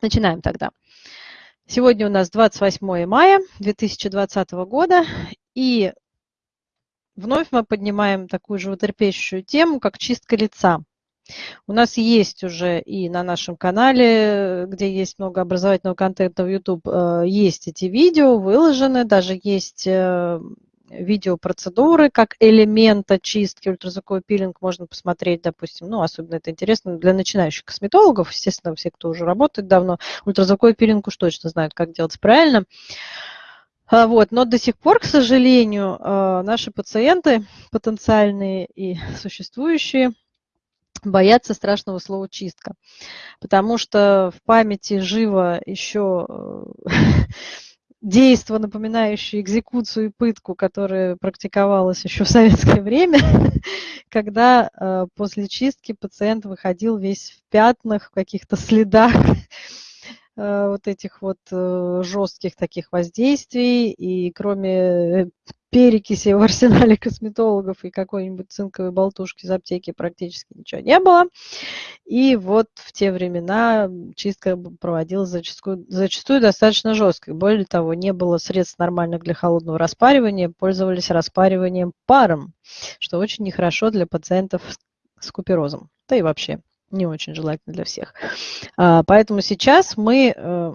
Начинаем тогда. Сегодня у нас 28 мая 2020 года, и вновь мы поднимаем такую животрепещущую тему, как чистка лица. У нас есть уже и на нашем канале, где есть много образовательного контента в YouTube, э, есть эти видео выложены, даже есть э, видеопроцедуры как элемента чистки, ультразвуковой пилинг можно посмотреть, допустим, ну, особенно это интересно для начинающих косметологов, естественно, все, кто уже работает давно, ультразвуковой пилинг уж точно знают, как делать правильно. А, вот. Но до сих пор, к сожалению, а, наши пациенты, потенциальные и существующие, боятся страшного слова чистка, потому что в памяти живо еще э, действо, напоминающее экзекуцию и пытку, которая практиковалась еще в советское время, когда э, после чистки пациент выходил весь в пятнах, в каких-то следах вот этих вот э, жестких таких воздействий. И кроме перекиси в арсенале косметологов и какой-нибудь цинковой болтушки из аптеки практически ничего не было. И вот в те времена чистка проводилась зачастую, зачастую достаточно жестко. Более того, не было средств нормальных для холодного распаривания, пользовались распариванием паром, что очень нехорошо для пациентов с куперозом. Да и вообще не очень желательно для всех. А, поэтому сейчас мы, э,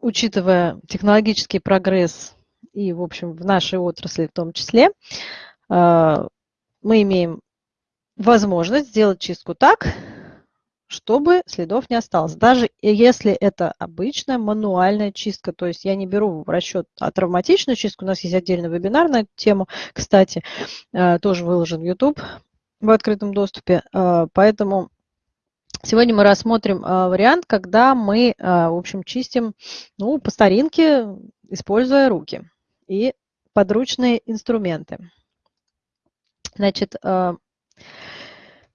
учитывая технологический прогресс и, в общем, в нашей отрасли в том числе, а, мы имеем возможность сделать чистку так, чтобы следов не осталось. Даже если это обычная мануальная чистка, то есть я не беру в расчет а травматичную чистку, у нас есть отдельный вебинар на эту тему, кстати, а, тоже выложен в YouTube в открытом доступе, а, поэтому сегодня мы рассмотрим вариант, когда мы, в общем, чистим ну, по старинке, используя руки и подручные инструменты. Значит, э,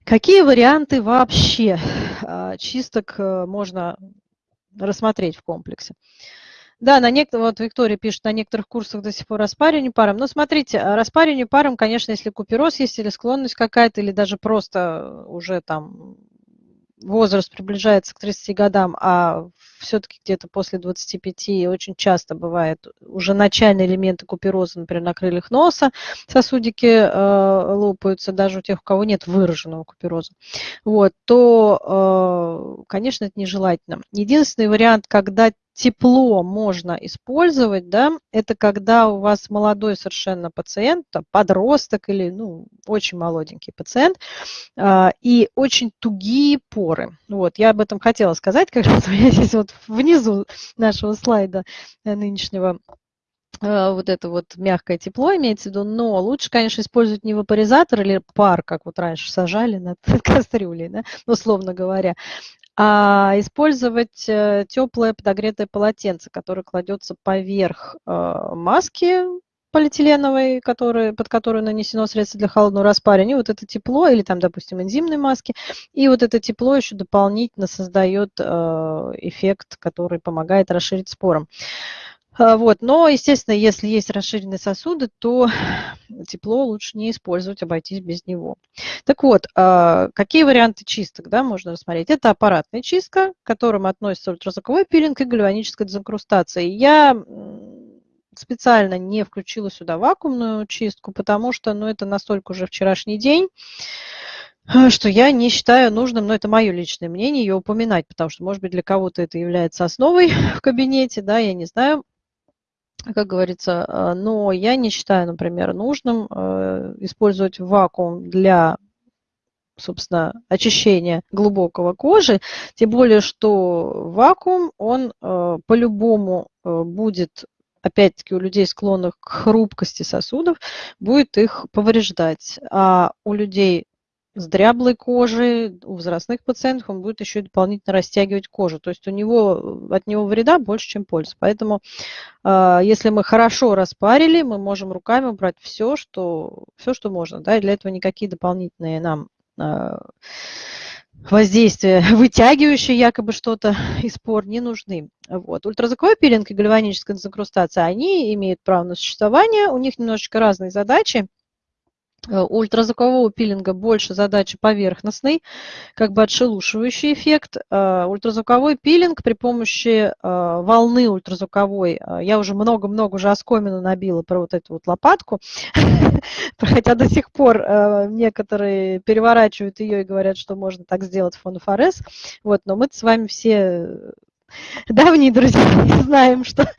какие варианты вообще э, чисток э, можно рассмотреть в комплексе? Да, на некоторых, вот Виктория пишет, на некоторых курсах до сих пор распаривание паром. Но смотрите, распаривание паром, конечно, если купероз есть или склонность какая-то, или даже просто уже там возраст приближается к 30 годам, а все-таки где-то после 25 очень часто бывает уже начальные элементы купероза, например, на крыльях носа сосудики э, лопаются, даже у тех, у кого нет выраженного купероза, вот, то, э, конечно, это нежелательно. Единственный вариант, когда тепло можно использовать, да, это когда у вас молодой совершенно пациент, подросток или ну, очень молоденький пациент, э, и очень тугие поры. Вот, я об этом хотела сказать, как раз у меня здесь вот внизу нашего слайда э, нынешнего э, вот это вот мягкое тепло имеется в виду, но лучше, конечно, использовать не вапоризатор или пар, как вот раньше сажали над кастрюлей, да, условно говоря, а использовать э, теплое подогретое полотенце, которое кладется поверх маски полиэтиленовой, который, под которую нанесено средство для холодного распаривания, вот это тепло, или там, допустим, энзимные маски, и вот это тепло еще дополнительно создает э, эффект, который помогает расширить спором. Э, вот. Но, естественно, если есть расширенные сосуды, то тепло лучше не использовать, обойтись без него. Так вот, э, какие варианты чисток да, можно рассмотреть? Это аппаратная чистка, к которым относится ультразвуковой пилинг и гальваническая дезинкрустация. Я специально не включила сюда вакуумную чистку, потому что ну, это настолько уже вчерашний день, э, что я не считаю нужным, но это мое личное мнение, ее упоминать, потому что, может быть, для кого-то это является основой в кабинете, да, я не знаю, как говорится, э, но я не считаю, например, нужным э, использовать вакуум для собственно, очищения глубокого кожи, тем более, что вакуум, он по-любому будет опять-таки у людей, склонных к хрупкости сосудов, будет их повреждать. А у людей с дряблой кожей, у возрастных пациентов он будет еще дополнительно растягивать кожу. То есть у него, от него вреда больше, чем пользы. Поэтому э, если мы хорошо распарили, мы можем руками убрать все, что, все, что можно. Да, и для этого никакие дополнительные нам э, воздействия, вытягивающие якобы что-то из пор, не нужны. Вот. Ультразвуковой пилинг и гальваническая дезинкрустация, они имеют право на существование, у них немножечко разные задачи. Э, ультразвукового пилинга больше задачи поверхностной, как бы отшелушивающий эффект. Э, ультразвуковой пилинг при помощи э, волны ультразвуковой, я уже много-много уже оскомину набила про вот эту вот лопатку, хотя до сих пор некоторые переворачивают ее и говорят, что можно так сделать в фонофорез, вот, но мы с вами все давние друзья знаем, что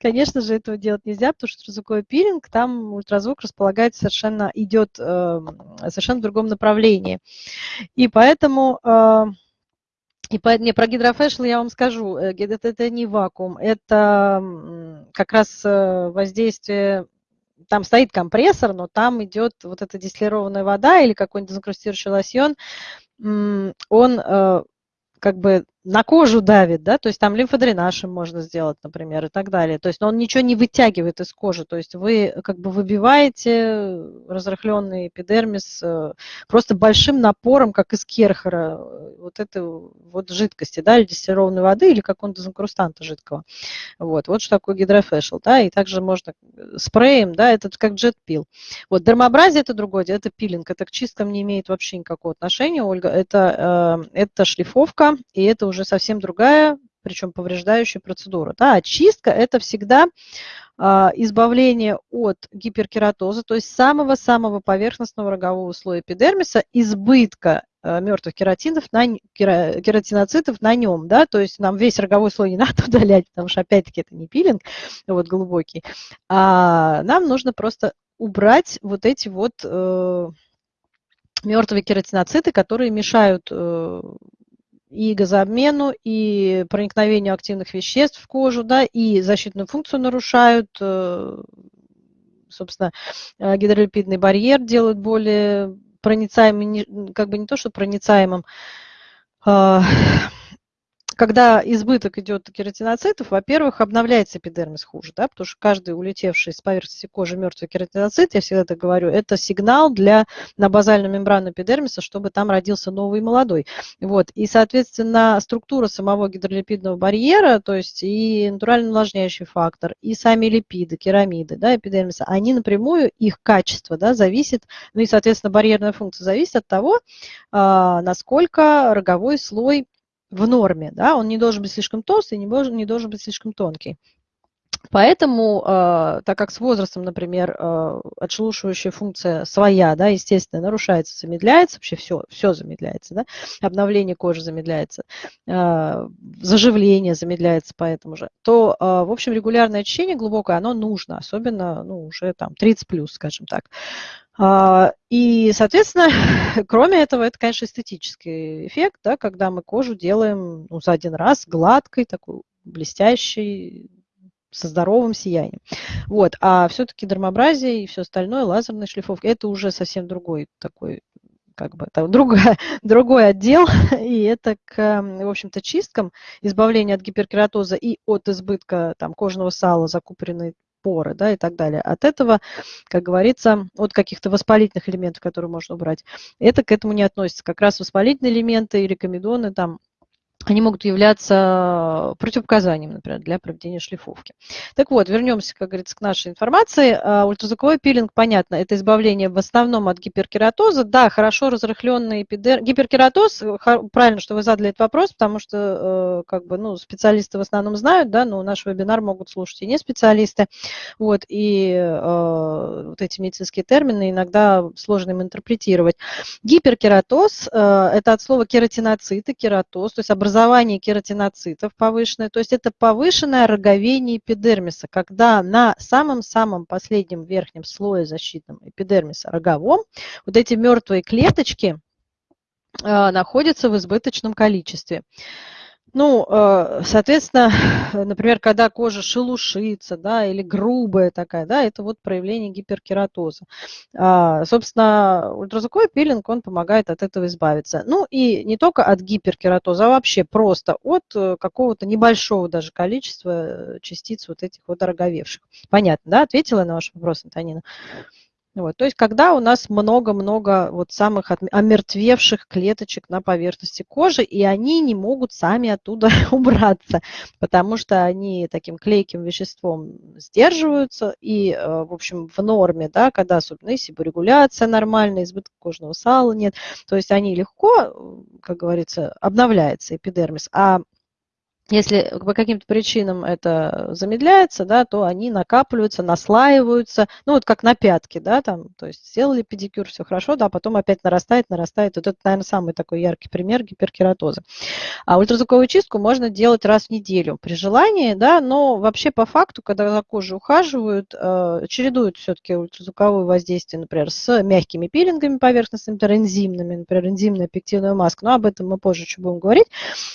Конечно же, этого делать нельзя, потому что ультразвуковой пилинг, там ультразвук располагается совершенно, идет э, совершенно в другом направлении. И поэтому... Э, и по, не, про гидрофэшл я вам скажу, э, это, это не вакуум, это как раз э, воздействие там стоит компрессор, но там идет вот эта дистиллированная вода или какой-нибудь дезинкрустирующий лосьон, он э, как бы на кожу давит, да, то есть там лимфодренаж им можно сделать, например, и так далее. То есть он ничего не вытягивает из кожи, то есть вы как бы выбиваете разрыхленный эпидермис э, просто большим напором, как из керхера, вот этой вот жидкости, да, или дистиллированной воды, или как он дезинкрустанта жидкого. Вот, вот что такое гидрофэшл, да, и также можно спреем, да, это как джет-пил. Вот дермообразие это другое, это пилинг, это к чисткам не имеет вообще никакого отношения, Ольга, это, э, это шлифовка, и это уже совсем другая, причем повреждающая процедура. Да? Очистка – это всегда а, избавление от гиперкератоза, то есть самого-самого поверхностного рогового слоя эпидермиса, избытка а, мертвых кератинов на, кератиноцитов на нем, да, то есть нам весь роговой слой не надо удалять, потому что, опять-таки, это не пилинг, вот глубокий, а нам нужно просто убрать вот эти вот э, мертвые кератиноциты, которые мешают э, и газообмену, и проникновению активных веществ в кожу, да, и защитную функцию нарушают, э, собственно, э, гидролипидный барьер делают более проницаемым, как бы не то, что проницаемым, а, когда избыток идет кератиноцитов, во-первых, обновляется эпидермис хуже, да, потому что каждый улетевший с поверхности кожи мертвый кератиноцит, я всегда так говорю, это сигнал для, на базальную мембрану эпидермиса, чтобы там родился новый молодой. Вот. И, соответственно, структура самого гидролипидного барьера, то есть и натурально увлажняющий фактор, и сами липиды, керамиды да, эпидермиса, они напрямую, их качество да, зависит, ну и, соответственно, барьерная функция зависит от того, а, насколько роговой слой в норме, да, он не должен быть слишком толстый, не должен, не должен быть слишком тонкий. Поэтому, э, так как с возрастом, например, э, отшелушивающая функция своя, да, естественно, нарушается, замедляется, вообще все, все замедляется, да, обновление кожи замедляется, э, заживление замедляется поэтому же, то, э, в общем, регулярное очищение глубокое, оно нужно, особенно, ну, уже там 30 плюс, скажем так. А, и, соответственно, кроме этого, это, конечно, эстетический эффект, да, когда мы кожу делаем ну, за один раз гладкой, такой блестящей, со здоровым сиянием. Вот. А все-таки дермообразие и все остальное, лазерная шлифовка, это уже совсем другой такой как бы там другой, другой отдел, и это к, в общем-то, чисткам, избавление от гиперкератоза и от избытка там, кожного сала, закупоренной поры да, и так далее. От этого, как говорится, от каких-то воспалительных элементов, которые можно убрать, это к этому не относится. Как раз воспалительные элементы или комедоны там они могут являться противопоказанием, например, для проведения шлифовки. Так вот, вернемся, как говорится, к нашей информации. А, ультразвуковой пилинг, понятно, это избавление в основном от гиперкератоза. Да, хорошо разрыхленный эпидермис. Гиперкератоз, правильно, что вы задали этот вопрос, потому что э, как бы, ну, специалисты в основном знают, да, но наш вебинар могут слушать и не специалисты. Вот, и э, вот эти медицинские термины иногда сложно им интерпретировать. Гиперкератоз э, – это от слова кератиноциты, кератоз, то есть образование образование кератиноцитов повышенное, то есть это повышенное роговение эпидермиса, когда на самом-самом последнем верхнем слое защитном эпидермиса роговом вот эти мертвые клеточки э, находятся в избыточном количестве. Ну, э, соответственно, например, когда кожа шелушится, да, или грубая такая, да, это вот проявление гиперкератоза. А, собственно, ультразвуковой пилинг, он помогает от этого избавиться. Ну, и не только от гиперкератоза, а вообще просто от э, какого-то небольшого даже количества э, частиц вот этих вот дороговевших. Понятно, да? Ответила на ваш вопрос, Антонина? Вот, то есть, когда у нас много-много вот самых омертвевших клеточек на поверхности кожи, и они не могут сами оттуда убраться, потому что они таким клейким веществом сдерживаются, и, э, в общем, в норме, да, когда особенно себорегуляция нормальная, избыток кожного сала нет, то есть они легко, э, как говорится, обновляется эпидермис, а если по каким-то причинам это замедляется, да, то они накапливаются, наслаиваются, ну вот как на пятке, да, там, то есть сделали педикюр, все хорошо, да, а потом опять нарастает, нарастает. Вот это, наверное, самый такой яркий пример гиперкератоза. А ультразвуковую чистку можно делать раз в неделю при желании, да, но вообще по факту, когда за кожей ухаживают, э, чередуют все-таки ультразвуковое воздействие, например, с мягкими пилингами поверхностными, например, энзимными, например, энзимная пектиновая маска, но об этом мы позже еще будем говорить.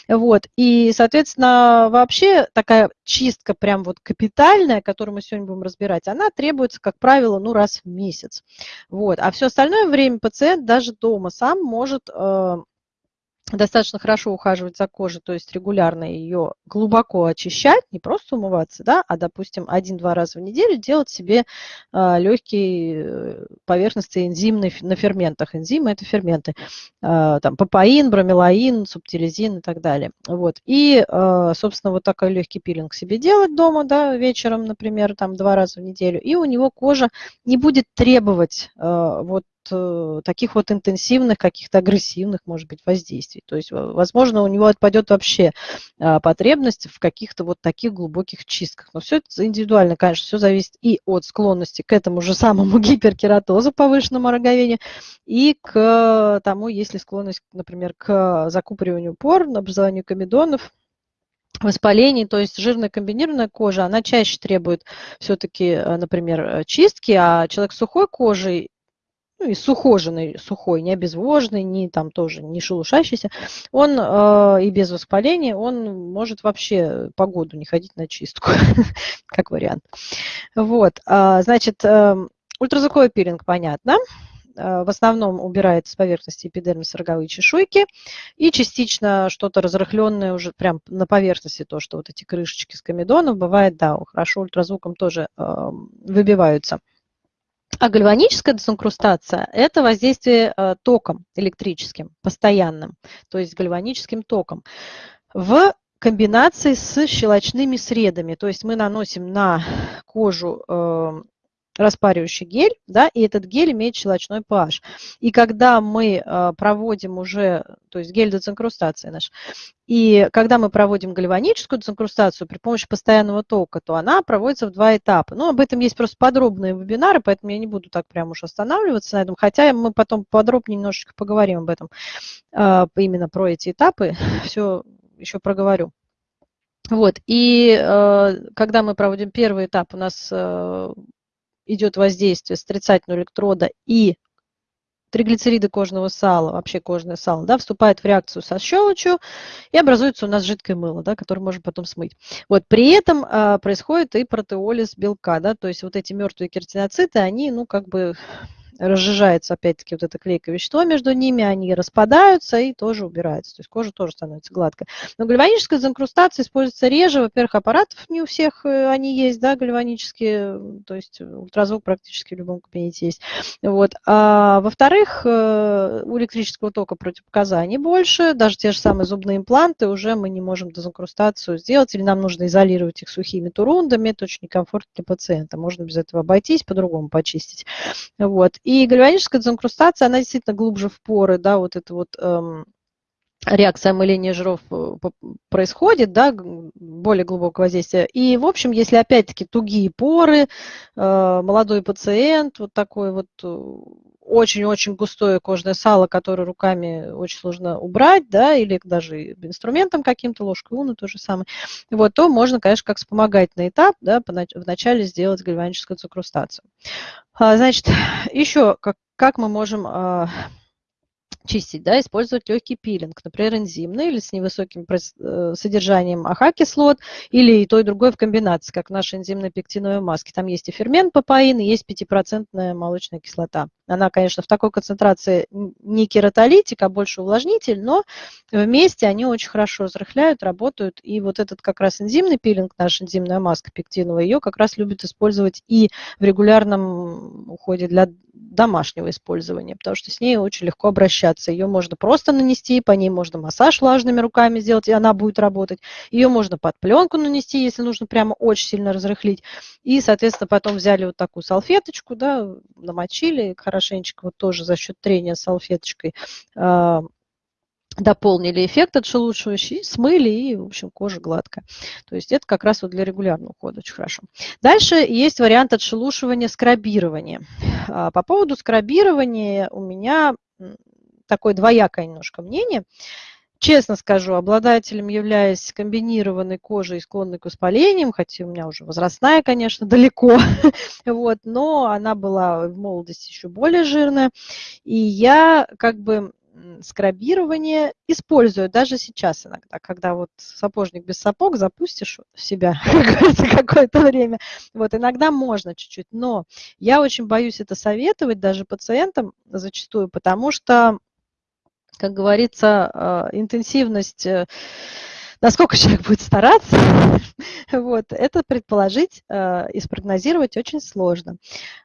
Вот, и, соответственно, Соответственно, вообще такая чистка прям вот капитальная, которую мы сегодня будем разбирать, она требуется, как правило, ну раз в месяц. Вот. А все остальное время пациент даже дома сам может э, достаточно хорошо ухаживать за кожей, то есть регулярно ее глубоко очищать, не просто умываться, да, а, допустим, один-два раза в неделю делать себе а, легкие э, поверхности энзимные на ферментах. Энзимы – это ферменты. А, там папаин, бромелаин, субтилизин и так далее. Вот. И, а, собственно, вот такой легкий пилинг себе делать дома, да, вечером, например, там два раза в неделю, и у него кожа не будет требовать а, вот Э, таких вот интенсивных, каких-то агрессивных, может быть, воздействий. То есть, возможно, у него отпадет вообще а, потребность в каких-то вот таких глубоких чистках. Но все это индивидуально, конечно, все зависит и от склонности к этому же самому гиперкератозу, повышенному роговению, и к тому, есть ли склонность, например, к закупориванию пор, образованию комедонов, воспалений, то есть жирная комбинированная кожа, она чаще требует все-таки, э, например, чистки, а человек с сухой кожей ну, и сухоженный, сухой, не обезвоженный, не там тоже не шелушащийся, он э, и без воспаления, он может вообще погоду не ходить на чистку, как вариант. Вот, э, значит, э, ультразвуковой пилинг, понятно. Э, в основном убирает с поверхности эпидермиса роговые чешуйки и частично что-то разрыхленное уже прям на поверхности, то, что вот эти крышечки с комедонов, бывает, да, хорошо ультразвуком тоже э, выбиваются. А гальваническая дезинкрустация – это воздействие э, током электрическим, постоянным, то есть гальваническим током, в комбинации с щелочными средами. То есть мы наносим на кожу э, распаривающий гель, да, и этот гель имеет щелочной pH. И когда мы э, проводим уже, то есть гель дезинкрустации наш, и когда мы проводим гальваническую дезинкрустацию при помощи постоянного тока, то она проводится в два этапа. Ну, об этом есть просто подробные вебинары, поэтому я не буду так прям уж останавливаться на этом, хотя мы потом подробнее немножечко поговорим об этом, э, именно про эти этапы, все еще проговорю. Вот, и э, когда мы проводим первый этап, у нас э, идет воздействие с отрицательного электрода и триглицериды кожного сала, вообще кожное сало, да, вступает в реакцию со щелочью и образуется у нас жидкое мыло, да, которое можно потом смыть. Вот, при этом а, происходит и протеолиз белка, да, то есть вот эти мертвые кератиноциты, они, ну, как бы разжижается опять-таки вот это клейкое вещество между ними, они распадаются и тоже убираются. То есть кожа тоже становится гладкой. Но гальваническая дезинкрустация используется реже. Во-первых, аппаратов не у всех э, они есть, да, гальванические, то есть ультразвук практически в любом кабинете есть. Вот. А во-вторых, э, у электрического тока противопоказаний больше, даже те же самые зубные импланты, уже мы не можем дезинкрустацию сделать, или нам нужно изолировать их сухими турундами, это очень некомфортно для пациента. Можно без этого обойтись, по-другому почистить. Вот. И гальваническая дезинкрустация, она действительно глубже в поры, да, вот это вот эм, реакция омыления жиров э, происходит, да, более глубокого воздействия. И, в общем, если опять-таки тугие поры, э, молодой пациент, вот такой вот э, очень-очень густое кожное сало, которое руками очень сложно убрать, да, или даже инструментом каким-то, ложкой уну то же самое, вот, то можно, конечно, как вспомогательный этап, да, вначале сделать гальваническую дезинкрустацию. А, значит, еще как, как мы можем а, чистить, да, использовать легкий пилинг, например, энзимный или с невысоким э, содержанием AHA -кислот, или и то, и другое в комбинации, как в нашей энзимной пектиновой маске. Там есть и фермент папаин, и есть 5% молочная кислота. Она, конечно, в такой концентрации не кератолитик, а больше увлажнитель, но вместе они очень хорошо разрыхляют, работают. И вот этот как раз энзимный пилинг, наша энзимная маска пектиновая, ее как раз любят использовать и в регулярном уходе для домашнего использования, потому что с ней очень легко обращаться. Ее можно просто нанести, по ней можно массаж влажными руками сделать, и она будет работать. Ее можно под пленку нанести, если нужно прямо очень сильно разрыхлить. И, соответственно, потом взяли вот такую салфеточку, да, намочили хорошенечко, вот тоже за счет трения салфеточкой а, дополнили эффект отшелушивающий, смыли, и, в общем, кожа гладкая. То есть это как раз вот для регулярного ухода очень хорошо. Дальше есть вариант отшелушивания скрабирования. А, по поводу скрабирования у меня такое двоякое немножко мнение. Честно скажу, обладателем являюсь комбинированной кожей, склонной к воспалениям, хотя у меня уже возрастная, конечно, далеко, вот, но она была в молодости еще более жирная. И я как бы скрабирование использую даже сейчас иногда, когда вот сапожник без сапог запустишь в себя какое-то время. Вот иногда можно чуть-чуть, но я очень боюсь это советовать даже пациентам зачастую, потому что, как говорится, а, интенсивность э, насколько человек будет стараться, вот, это предположить э, и спрогнозировать очень сложно,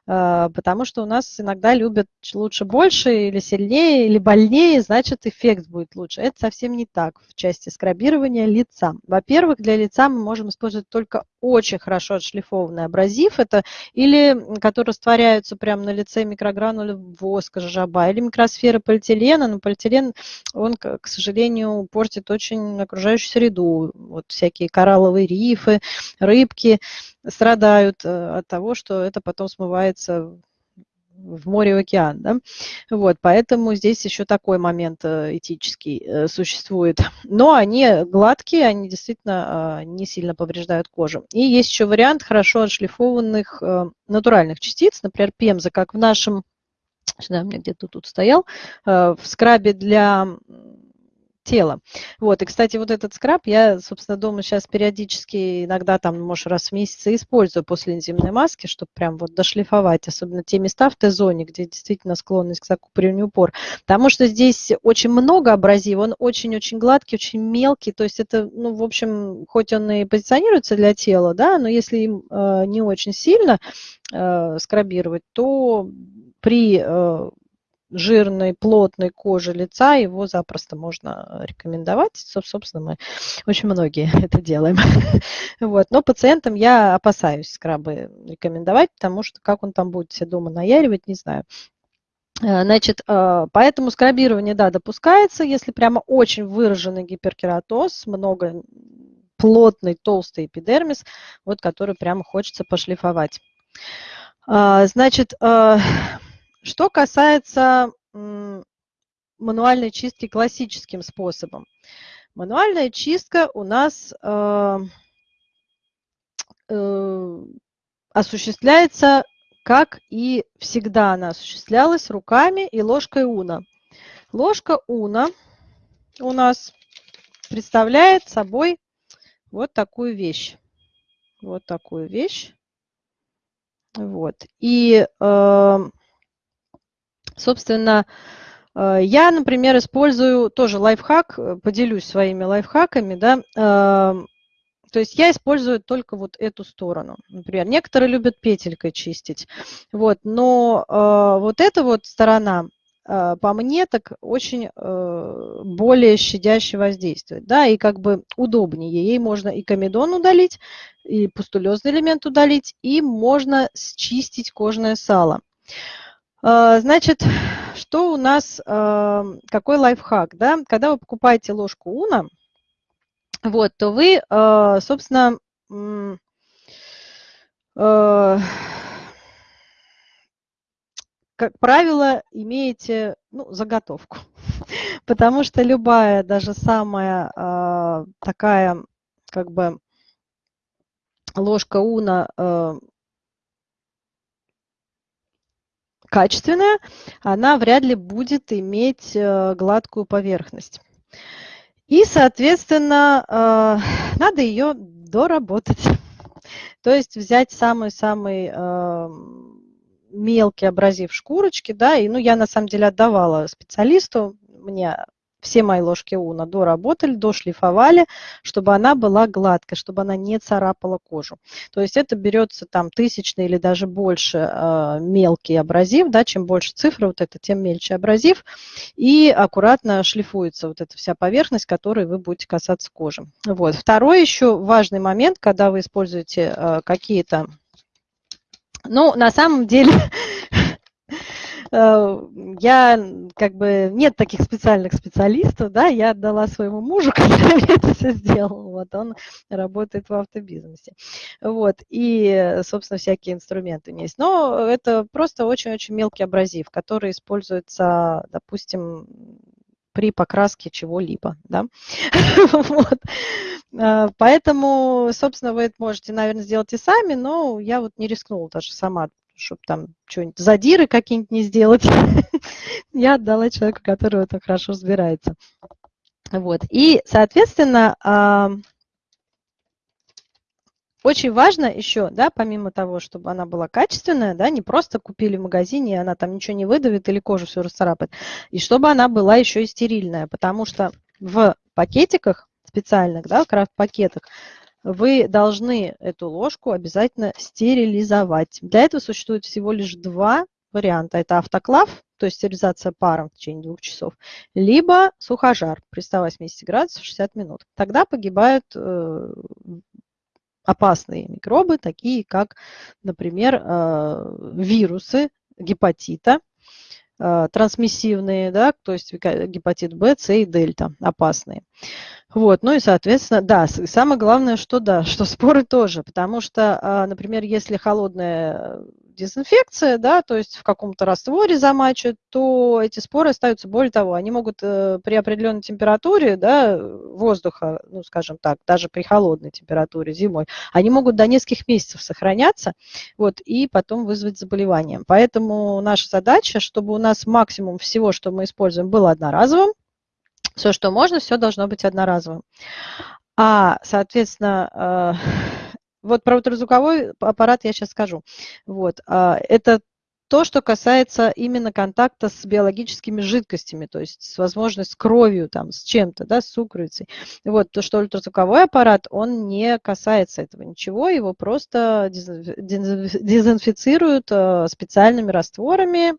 э, потому что у нас иногда любят лучше больше или сильнее, или больнее, значит эффект будет лучше. Это совсем не так в части скрабирования лица. Во-первых, для лица мы можем использовать только очень хорошо отшлифованный абразив, это или которые растворяются прямо на лице микрогранулы воска, жаба, или микросферы полиэтилена, но полиэтилен, он, к сожалению, портит очень окружающую среду. Вот всякие коралловые рифы, рыбки страдают э, от того, что это потом смывается в море, в океан. Да? Вот, поэтому здесь еще такой момент э, этический э, существует. Но они гладкие, они действительно а, не сильно повреждают кожу. И есть еще вариант хорошо отшлифованных натуральных частиц, например, пемза, как в нашем, у меня где-то тут стоял, в скрабе для тела. Вот, и, кстати, вот этот скраб я, собственно, дома сейчас периодически, иногда там, может, раз в месяц использую после энзимной маски, чтобы прям вот дошлифовать, особенно те места в Т-зоне, где действительно склонность к закупорению пор. Потому что здесь очень много абразива, он очень-очень гладкий, очень мелкий, то есть это, ну, в общем, хоть он и позиционируется для тела, да, но если им э, не очень сильно э, скрабировать, то при э, жирной, плотной кожи лица, его запросто можно рекомендовать. Собственно, мы очень многие это делаем. Вот. Но пациентам я опасаюсь скрабы рекомендовать, потому что как он там будет все дома наяривать, не знаю. Э, значит, э, поэтому скрабирование, да, допускается, если прямо очень выраженный гиперкератоз, много плотный, толстый эпидермис, вот который прямо хочется пошлифовать. А, значит, э, что касается мануальной чистки классическим способом. Мануальная чистка у нас э, э, осуществляется, как и всегда она осуществлялась, руками и ложкой уна. Ложка уна у нас представляет собой вот такую вещь. Вот такую вещь. Вот. И э, Собственно, э, я, например, использую тоже лайфхак, э, поделюсь своими лайфхаками, да, эм, то есть я использую только вот эту сторону. Например, некоторые любят петелькой чистить, вот, но э, вот эта вот сторона, по мне, так очень более щадяще воздействует, да, и как бы удобнее. Ей можно и комедон удалить, и пустулезный элемент удалить, и можно счистить кожное сало. А, значит, что у нас, а, какой лайфхак, да? Когда вы покупаете ложку уна, вот, то вы, а, собственно, как правило, имеете ну, заготовку. Потому что любая, даже самая такая, как бы, ложка уна качественная, она вряд ли будет иметь э, гладкую поверхность. И, соответственно, э, надо ее доработать. То есть взять самый-самый э, мелкий абразив шкурочки, да, и, ну, я на самом деле отдавала специалисту, мне все мои ложки уна доработали, дошлифовали, чтобы она была гладкой, чтобы она не царапала кожу. То есть это берется там тысячный или даже больше э, мелкий абразив, да, чем больше цифры, вот это, тем мельче абразив, и аккуратно шлифуется вот эта вся поверхность, которой вы будете касаться кожи. Вот. Второй еще важный момент, когда вы используете э, какие-то ну, на самом деле, я как бы нет таких специальных специалистов, да, я отдала своему мужу, который это все сделал, вот он работает в автобизнесе, вот, и, собственно, всякие инструменты у меня есть, но это просто очень-очень мелкий абразив, который используется, допустим, при покраске чего-либо, да, вот. Э, поэтому, собственно, вы это можете, наверное, сделать и сами, но я вот не рискнула даже сама чтобы там что-нибудь задиры какие-нибудь не сделать. Я отдала человеку, который в этом хорошо разбирается. Вот. И, соответственно, очень важно еще, да, помимо того, чтобы она была качественная, да, не просто купили в магазине, и она там ничего не выдавит или кожу все расцарапает, и чтобы она была еще и стерильная, потому что в пакетиках специальных, да, крафт-пакетах, вы должны эту ложку обязательно стерилизовать. Для этого существует всего лишь два варианта. Это автоклав, то есть стерилизация паром в течение двух часов, либо сухожар при 180 градусах 60 минут. Тогда погибают э, опасные микробы, такие как, например, э, вирусы гепатита, трансмиссивные, да, то есть гепатит Б, С и дельта, опасные. Вот, ну и, соответственно, да, самое главное, что да, что споры тоже, потому что, а, например, если холодная дезинфекция, да, то есть в каком-то растворе замачивают, то эти споры остаются. Более того, они могут э, при определенной температуре да, воздуха, ну, скажем так, даже при холодной температуре зимой, они могут до нескольких месяцев сохраняться вот, и потом вызвать заболевание. Поэтому наша задача, чтобы у нас максимум всего, что мы используем, было одноразовым, все, что можно, все должно быть одноразовым. А, соответственно, э, вот про ультразвуковой аппарат я сейчас скажу. Вот, а, это то, что касается именно контакта с биологическими жидкостями, то есть с возможностью с кровью, там, с чем-то, да, с сукровицей. Вот, то, что ультразвуковой аппарат, он не касается этого ничего, его просто дезинфицируют э, специальными растворами,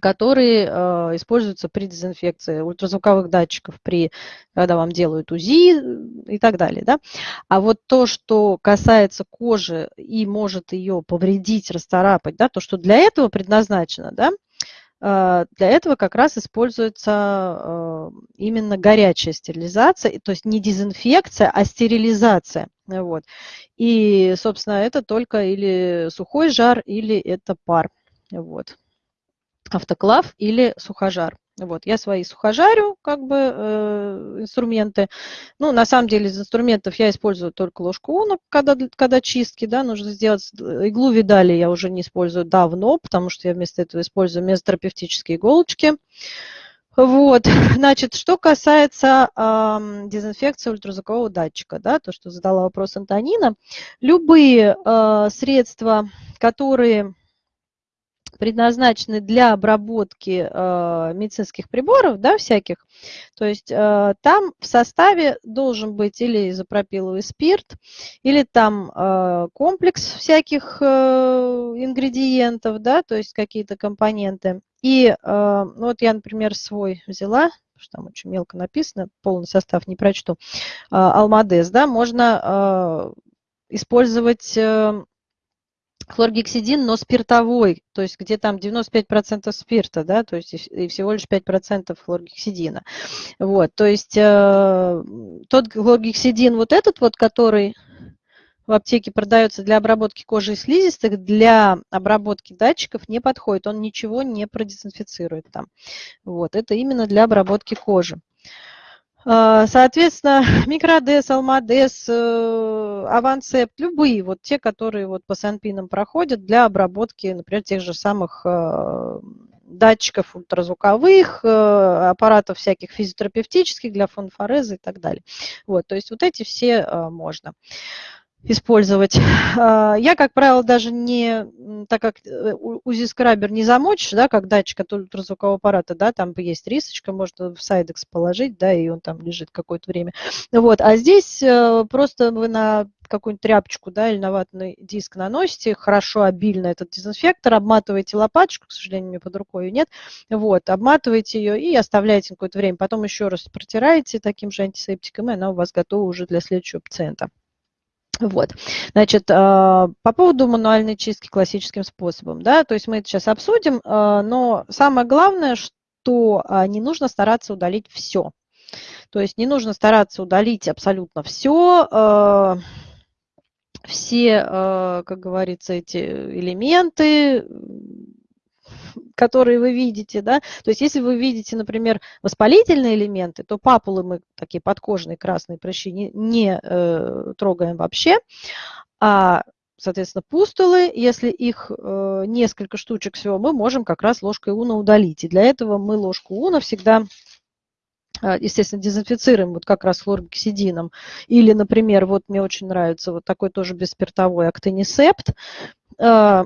которые э, используются при дезинфекции ультразвуковых датчиков, при, когда вам делают УЗИ и так далее. Да? А вот то, что касается кожи и может ее повредить, расцарапать, да, то, что для этого предназначено, да, э, для этого как раз используется э, именно горячая стерилизация, то есть не дезинфекция, а стерилизация. Вот. И, собственно, это только или сухой жар, или это пар. Вот автоклав или сухожар. Вот, я свои сухожарю, как бы, э, инструменты. Ну, на самом деле, из инструментов я использую только ложку уна, когда, когда чистки, да, нужно сделать. Иглу видали я уже не использую давно, потому что я вместо этого использую мезотерапевтические иголочки. Вот, значит, что касается э, дезинфекции ультразвукового датчика, да, то, что задала вопрос Антонина, любые э, средства, которые предназначены для обработки э, медицинских приборов, да, всяких. То есть э, там в составе должен быть или изопропиловый спирт, или там э, комплекс всяких ингредиентов, да, то есть какие-то компоненты. И ну вот я, например, свой взяла, что там очень мелко написано, полный состав не прочту, Алмадес, да, можно использовать хлоргексидин, но спиртовой, то есть где там 95% спирта, да, то есть и всего лишь 5% хлоргексидина. Вот, то есть э, тот хлоргексидин, вот этот вот, который в аптеке продается для обработки кожи и слизистых, для обработки датчиков не подходит, он ничего не продезинфицирует там. Вот, это именно для обработки кожи. Соответственно, микродес, алмадес, э, авансепт, любые, вот те, которые вот по санпинам проходят для обработки, например, тех же самых э, датчиков ультразвуковых, э, аппаратов всяких физиотерапевтических для фонфореза и так далее. Вот, то есть вот эти все можно. Использовать. А, я, как правило, даже не, так как э, УЗИ-скрабер не замочишь, да, как датчик от ультразвукового аппарата, да, там есть рисочка, можно в сайдекс положить, да, и он там лежит какое-то время. Вот, а здесь э, просто вы на какую-нибудь тряпочку, да, или на ватный диск наносите, хорошо, обильно этот дезинфектор, обматываете лопаточку, к сожалению, у меня под рукой нет, вот, обматываете ее и оставляете какое-то время, потом еще раз протираете таким же антисептиком, и она у вас готова уже для следующего пациента. Вот, значит, а, по поводу мануальной чистки классическим способом, да, то есть мы это сейчас обсудим, а, но самое главное, что а, не нужно стараться удалить все. То есть не нужно стараться удалить абсолютно все, все, как говорится, эти элементы, которые вы видите, да, то есть если вы видите, например, воспалительные элементы, то папулы мы, такие подкожные красные прыщи, не, не э, трогаем вообще, а соответственно, пустулы, если их э, несколько штучек всего, мы можем как раз ложкой уна удалить. И для этого мы ложку уна всегда, э, естественно, дезинфицируем вот как раз хлоргексидином. Или, например, вот мне очень нравится вот такой тоже бесспиртовой актинисепт. Э,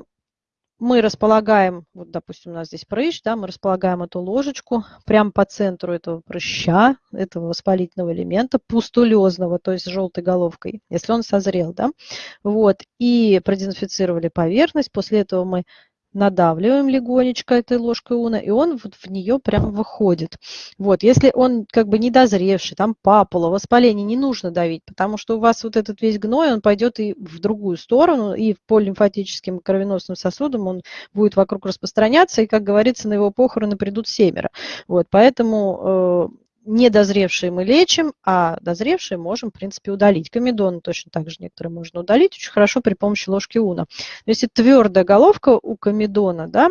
мы располагаем, вот, допустим, у нас здесь прыщ, да, мы располагаем эту ложечку прямо по центру этого прыща, этого воспалительного элемента, пустулезного, то есть желтой головкой, если он созрел, да, вот, и продезинфицировали поверхность, после этого мы надавливаем легонечко этой ложкой уна, и он вот в нее прям выходит. Вот, если он как бы недозревший, там папула, воспаление, не нужно давить, потому что у вас вот этот весь гной, он пойдет и в другую сторону, и по лимфатическим кровеносным сосудам он будет вокруг распространяться, и, как говорится, на его похороны придут семеро. Вот, поэтому э, недозревшие мы лечим, а дозревшие можем, в принципе, удалить. Комедоны точно так же некоторые можно удалить очень хорошо при помощи ложки уна. Если твердая головка у комедона, да,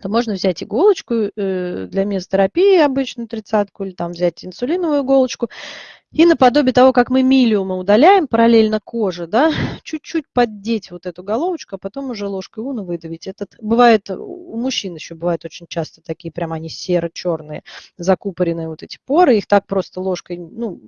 то можно взять иголочку э, для мезотерапии, обычную тридцатку, или там взять инсулиновую иголочку, и наподобие того, как мы милиумы удаляем параллельно коже, да, чуть-чуть поддеть вот эту головочку, а потом уже ложкой уна выдавить. Этот, бывает, у мужчин еще бывает очень часто такие, прям они серо-черные, закупоренные вот эти поры, их так просто ложкой, ну,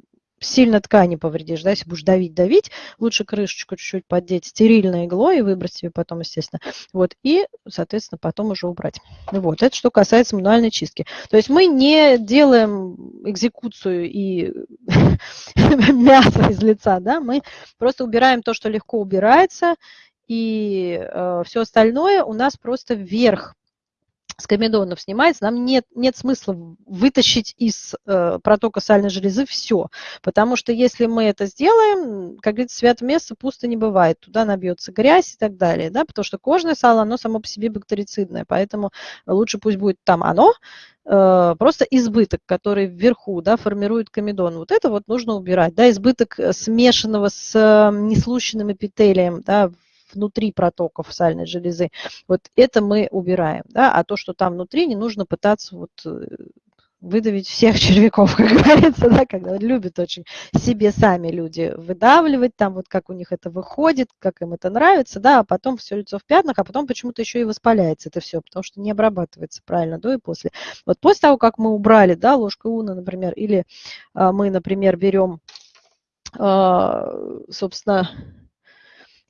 сильно ткани повредишь, да, если будешь давить-давить, лучше крышечку чуть-чуть поддеть стерильной иглой и выбросить ее потом, естественно. Вот, и, соответственно, потом уже убрать. Вот, это что касается мануальной чистки. То есть мы не делаем экзекуцию и мясо из лица, да, мы просто убираем то, что легко убирается, и э, все остальное у нас просто вверх с комедонов снимается, нам нет, нет смысла вытащить из э, протока сальной железы все. Потому что если мы это сделаем, как говорится, святое место пусто не бывает. Туда набьется грязь и так далее. Да? Потому что кожное сало, оно само по себе бактерицидное. Поэтому лучше пусть будет там оно, э, просто избыток, который вверху да, формирует комедон. Вот это вот нужно убирать. Да? Избыток смешанного с э, неслущенным эпителием да, внутри протоков сальной железы, вот это мы убираем, да, а то, что там внутри, не нужно пытаться вот э, выдавить всех червяков, как говорится, да, когда любят очень себе сами люди выдавливать, там вот как у них это выходит, как им это нравится, да, а потом все лицо в пятнах, а потом почему-то еще и воспаляется это все, потому что не обрабатывается правильно до и после. Вот после того, как мы убрали, да, ложкой уна, например, или а, мы, например, берем, а, собственно,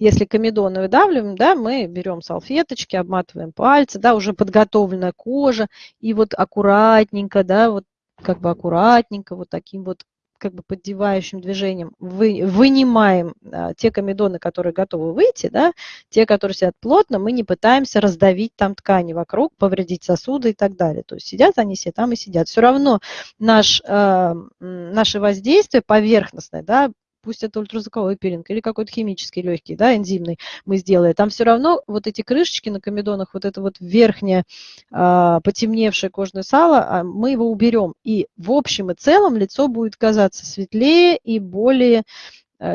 если комедоны выдавливаем, да, мы берем салфеточки, обматываем пальцы, да, уже подготовленная кожа, и вот аккуратненько, да, вот как бы аккуратненько, вот таким вот как бы поддевающим движением вы, вынимаем а, те комедоны, которые готовы выйти, да, те, которые сидят плотно, мы не пытаемся раздавить там ткани вокруг, повредить сосуды и так далее. То есть сидят они все там и сидят. Все равно наш, э, наше воздействие поверхностное, да, пусть это ультразвуковой пилинг или какой-то химический легкий, да, энзимный мы сделаем, там все равно вот эти крышечки на комедонах, вот это вот верхнее а, потемневшее кожное сало, а, мы его уберем. И в общем и целом лицо будет казаться светлее и более Э,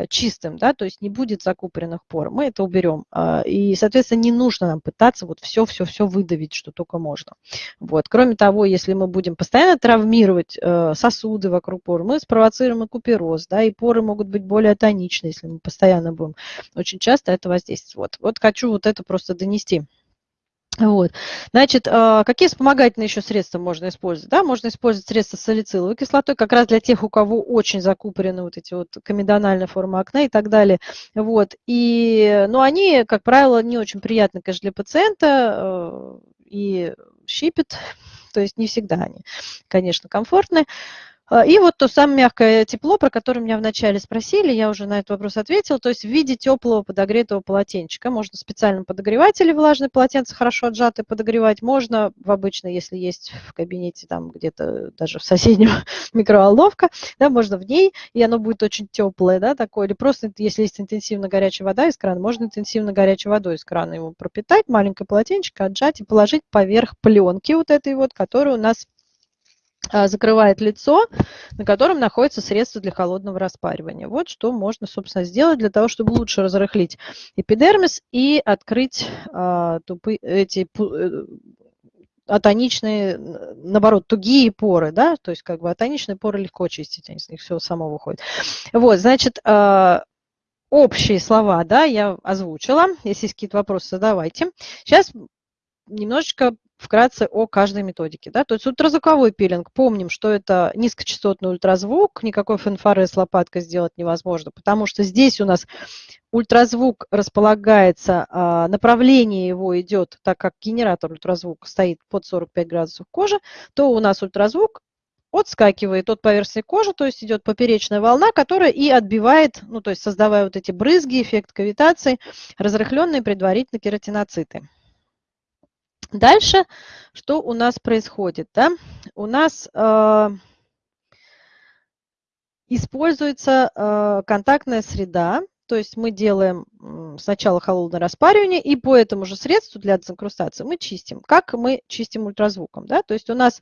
чистым, да, то есть не будет закупоренных пор. Мы это уберем. А, и, соответственно, не нужно нам пытаться вот все-все-все выдавить, что только можно. Вот. Кроме того, если мы будем постоянно травмировать э, сосуды вокруг пор, мы спровоцируем и купероз, да, и поры могут быть более тоничны, если мы постоянно будем очень часто это воздействовать. Вот, вот хочу вот это просто донести Вот. Значит, а, какие вспомогательные еще средства можно использовать? Да, можно использовать средства с салициловой кислотой, как раз для тех, у кого очень закупорены вот эти вот комедональные формы акне и так далее. Вот. И, ну, они, как правило, не очень приятны, конечно, для пациента э, и щипят, то есть не всегда они, конечно, комфортны. А, и вот то самое мягкое тепло, про которое меня вначале спросили, я уже на этот вопрос ответила, то есть в виде теплого подогретого полотенчика. Можно в специальном подогревателе влажное полотенце хорошо отжатое подогревать, можно в обычно, если есть в кабинете, там где-то даже в соседнем микроволновка, да, можно в ней, и оно будет очень теплое, да, такое, или просто, если есть интенсивно горячая вода из крана, можно интенсивно горячей водой из крана его пропитать, маленькое полотенчико отжать и положить поверх пленки вот этой вот, которая у нас закрывает лицо, на котором находится средство для холодного распаривания. Вот что можно, собственно, сделать для того, чтобы лучше разрыхлить эпидермис и открыть а, тупы, эти э, атоничные, наоборот, тугие поры, да, то есть как бы атоничные поры легко чистить, из них все само выходит. Вот, значит, а, общие слова, да, я озвучила. Если есть какие-то вопросы, задавайте. Сейчас немножечко вкратце о каждой методике. Да? То есть ультразвуковой пилинг, помним, что это низкочастотный ультразвук, никакой фанфары с лопаткой сделать невозможно, потому что здесь у нас ультразвук располагается, а, направление его идет, так как генератор ультразвука стоит под 45 градусов кожи, то у нас ультразвук отскакивает от поверхности кожи, то есть идет поперечная волна, которая и отбивает, ну то есть создавая вот эти брызги, эффект кавитации, разрыхленные предварительно кератиноциты. Дальше, что у нас происходит? Да? У нас э, используется э, контактная среда, то есть мы делаем сначала холодное распаривание, и по этому же средству для дезинкрустации мы чистим. Как мы чистим ультразвуком? Да? То есть у нас,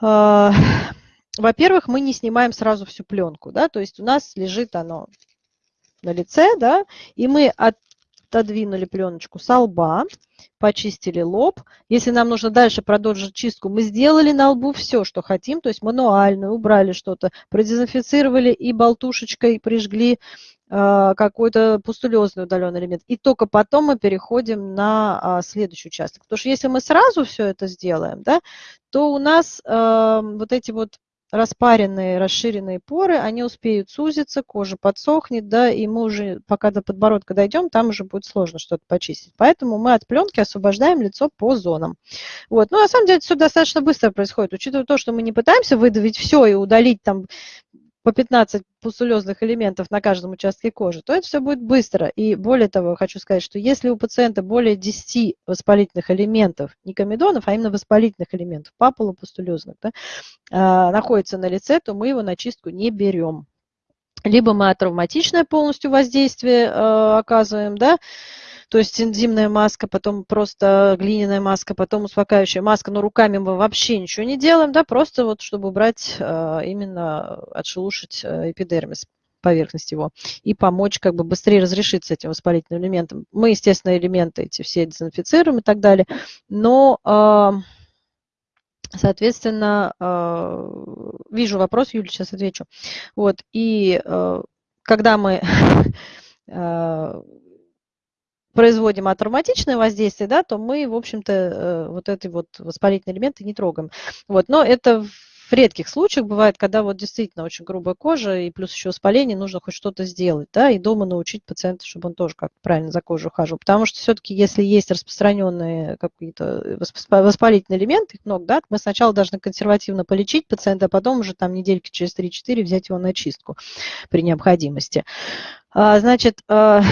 э, во-первых, мы не снимаем сразу всю пленку, да? то есть у нас лежит оно на лице, да, и мы от отодвинули пленочку со лба, почистили лоб. Если нам нужно дальше продолжить чистку, мы сделали на лбу все, что хотим, то есть мануально, убрали что-то, продезинфицировали и болтушечкой прижгли э, какой-то пустулезный удаленный элемент. И только потом мы переходим на а, следующий участок. Потому что если мы сразу все это сделаем, да, то у нас э, вот эти вот распаренные, расширенные поры, они успеют сузиться, кожа подсохнет, да, и мы уже, пока до подбородка дойдем, там уже будет сложно что-то почистить. Поэтому мы от пленки освобождаем лицо по зонам. Вот. Ну, на самом деле, все достаточно быстро происходит, учитывая то, что мы не пытаемся выдавить все и удалить там по 15 пустулезных элементов на каждом участке кожи, то это все будет быстро. И более того, хочу сказать, что если у пациента более 10 воспалительных элементов, не комедонов, а именно воспалительных элементов, папулопустулезных, да, а, находится на лице, то мы его на чистку не берем. Либо мы атравматичное полностью воздействие э, оказываем, да, то есть энзимная маска, потом просто глиняная маска, потом успокаивающая маска, но руками мы вообще ничего не делаем, да, просто вот чтобы убрать, а, именно отшелушить э, эпидермис поверхность его и помочь как бы быстрее разрешиться этим воспалительным элементом. Мы, естественно, элементы эти все дезинфицируем и так далее, но, а, соответственно, вижу вопрос, Юля, сейчас отвечу. Вот, и когда мы производим атравматичное воздействие, да, то мы, в общем-то, э, вот эти вот воспалительные элементы не трогаем. Вот, но это в редких случаях бывает, когда вот действительно очень грубая кожа и плюс еще воспаление, нужно хоть что-то сделать, да, и дома научить пациента, чтобы он тоже как правильно за кожу ухаживал. Потому что все-таки, если есть распространенные какие-то воспалительные элементы, их много, да, мы сначала должны консервативно полечить пациента, а потом уже там недельки через 3-4 взять его на чистку при необходимости. А, значит, а,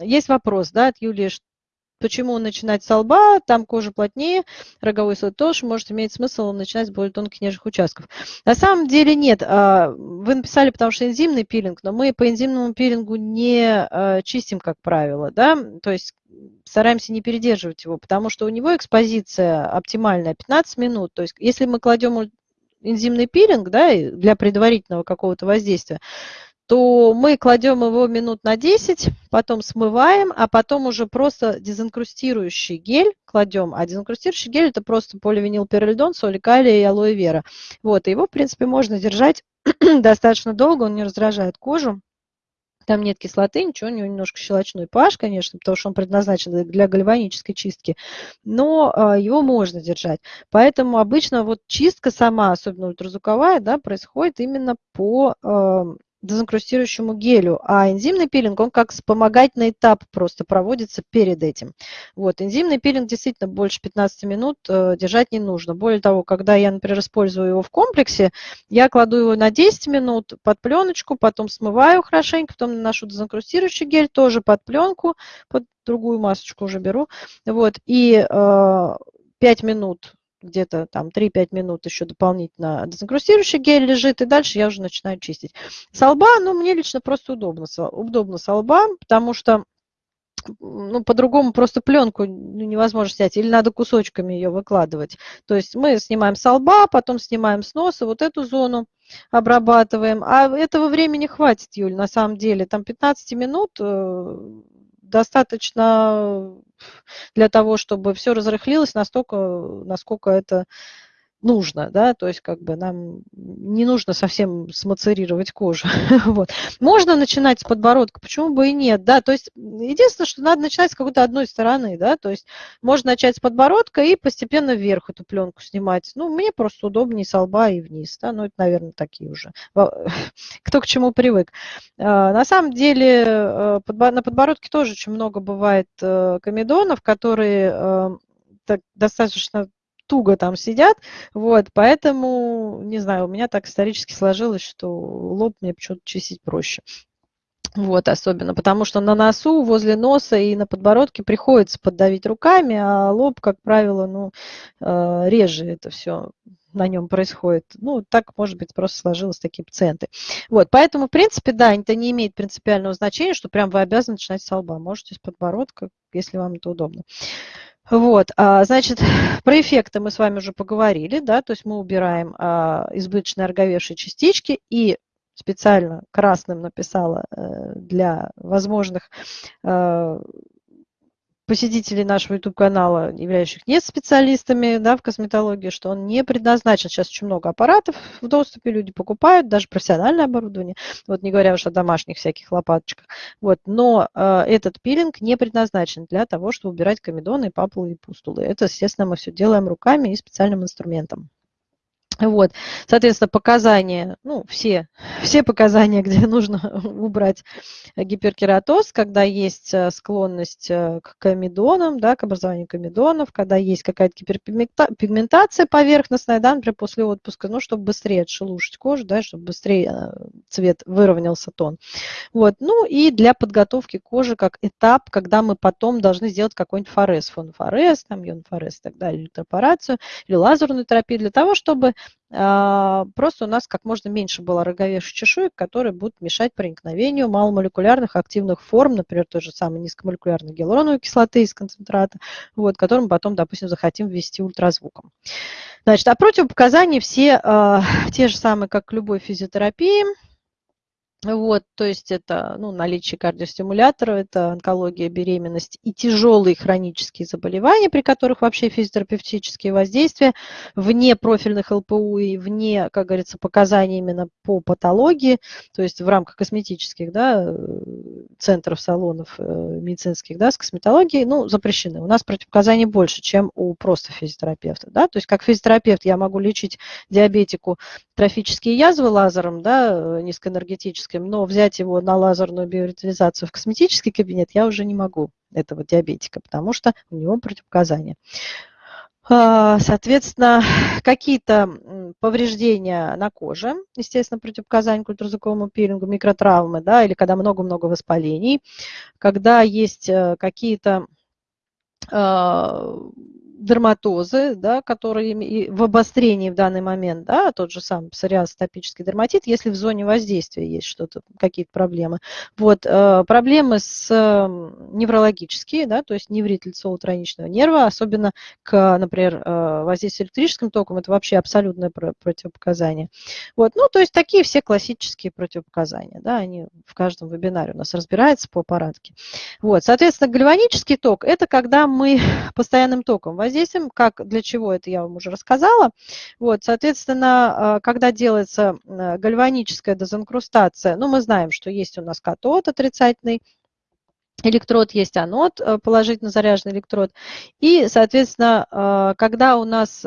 есть вопрос да, от Юлии, почему начинать с лба, там кожа плотнее, роговой слой толще, может иметь смысл начинать с более тонких нежных участков. На самом деле нет. А, вы написали, потому что энзимный пилинг, но мы по энзимному пилингу не а, чистим, как правило, да, то есть стараемся не передерживать его, потому что у него экспозиция оптимальная 15 минут, то есть если мы кладем энзимный пилинг, да, для предварительного какого-то воздействия, то мы кладем его минут на 10, потом смываем, а потом уже просто дезинкрустирующий гель кладем. А дезинкрустирующий гель это просто поливинилпиролидон, соль калия и алоэ вера. Вот, и его, в принципе, можно держать достаточно долго, он не раздражает кожу. там нет кислоты, ничего, у него немножко щелочной pH, конечно, потому что он предназначен для гальванической чистки, но а, его можно держать. Поэтому обычно вот чистка сама, особенно ультразвуковая, да, происходит именно по дезинкрустирующему гелю, а энзимный пилинг, он как вспомогательный этап просто проводится перед этим. Вот, энзимный пилинг действительно больше 15 минут э, держать не нужно. Более того, когда я, например, использую его в комплексе, я кладу его на 10 минут под пленочку, потом смываю хорошенько, потом наношу дезинкрустирующий гель тоже под пленку, под другую масочку уже беру. Вот, и э, 5 минут где-то там 3-5 минут еще дополнительно дезинкрустирующий гель лежит, и дальше я уже начинаю чистить. Со лба, ну, мне лично просто удобно, удобно со лба, потому что ну, по-другому просто пленку ну, невозможно снять, или надо кусочками ее выкладывать. То есть мы снимаем со лба, потом снимаем с носа вот эту зону, обрабатываем. А этого времени хватит, Юль, на самом деле. Там 15 минут э, достаточно для того, чтобы все разрыхлилось настолько, насколько это нужно, да, то есть как бы нам не нужно совсем смацерировать кожу. вот. Можно начинать с подбородка, почему бы и нет, да, то есть единственное, что надо начинать с какой-то одной стороны, да, то есть можно начать с подбородка и постепенно вверх эту пленку снимать. Ну, мне просто удобнее с лба и вниз, да, ну, это, наверное, такие уже, кто к чему привык. А, на самом деле э, на подбородке тоже очень много бывает э, комедонов, которые э, так, достаточно туго там сидят, вот, поэтому, не знаю, у меня так исторически сложилось, что лоб мне почему-то чистить проще. Вот, особенно, потому что на носу, возле носа и на подбородке приходится поддавить руками, а лоб, как правило, ну, э, реже это все на нем происходит. Ну, так, может быть, просто сложилось такие пациенты. Вот, поэтому, в принципе, да, это не имеет принципиального значения, что прям вы обязаны начинать с лба. Можете с подбородка, если вам это удобно. Вот, а, значит, про эффекты мы с вами уже поговорили, да, то есть мы убираем а, избыточные орговевшие частички и специально красным написала э, для возможных э, посетителей нашего YouTube-канала, являющих не специалистами да, в косметологии, что он не предназначен. Сейчас очень много аппаратов в доступе, люди покупают, даже профессиональное оборудование, вот не говоря уж о домашних всяких лопаточках. Вот, но э, этот пилинг не предназначен для того, чтобы убирать комедоны, папулы и пустулы. Это, естественно, мы все делаем руками и специальным инструментом. Вот, соответственно, показания, ну, все, все показания, где нужно убрать гиперкератоз, когда есть э, склонность э, к комедонам, да, к образованию комедонов, когда есть какая-то гиперпигментация поверхностная, да, например, после отпуска, ну, чтобы быстрее отшелушить кожу, да, чтобы быстрее э, цвет выровнялся тон. Вот, ну, и для подготовки кожи как этап, когда мы потом должны сделать какой-нибудь форез, фонфорез, там, йонфорез и так далее, или операцию, или лазерную терапию, для того, чтобы просто у нас как можно меньше было роговевших чешуек, которые будут мешать проникновению маломолекулярных активных форм, например, той же самой низкомолекулярной гиалуроновой кислоты из концентрата, вот, который мы потом, допустим, захотим ввести ультразвуком. Значит, а противопоказания все э, те же самые, как любой физиотерапии, вот, то есть это ну, наличие кардиостимулятора, это онкология, беременность и тяжелые хронические заболевания, при которых вообще физиотерапевтические воздействия вне профильных ЛПУ и вне, как говорится, показаний именно по патологии, то есть в рамках косметических да, центров, салонов э, медицинских да, с косметологией, ну, запрещены. У нас противопоказаний больше, чем у просто физиотерапевта. Да? То есть как физиотерапевт я могу лечить диабетику трофические язвы лазером, да, низкоэнергетическим, но взять его на лазерную биоритализацию в косметический кабинет я уже не могу, этого диабетика, потому что у него противопоказания. А, соответственно, какие-то повреждения на коже, естественно, противопоказания к ультразвуковому пилингу, микротравмы, да, или когда много-много воспалений, когда есть э, какие-то а, дерматозы, да, которые в обострении в данный момент, да, тот же сам псориаз, атопический дерматит, если в зоне воздействия есть что-то, какие-то проблемы. Вот, э, проблемы с неврологические, да, то есть неврит лицево-тройничного нерва, особенно к, например, э, воздействию электрическим током, это вообще абсолютное противопоказание. Вот, ну, то есть такие все классические противопоказания, да, они в каждом вебинаре у нас разбираются по аппаратке. Вот, соответственно, гальванический ток – это когда мы постоянным током воздействием. Как, для чего это я вам уже рассказала. Вот, соответственно, когда делается гальваническая дезинкрустация, ну, мы знаем, что есть у нас катод отрицательный, электрод, есть анод, положительно заряженный электрод. И, соответственно, когда у нас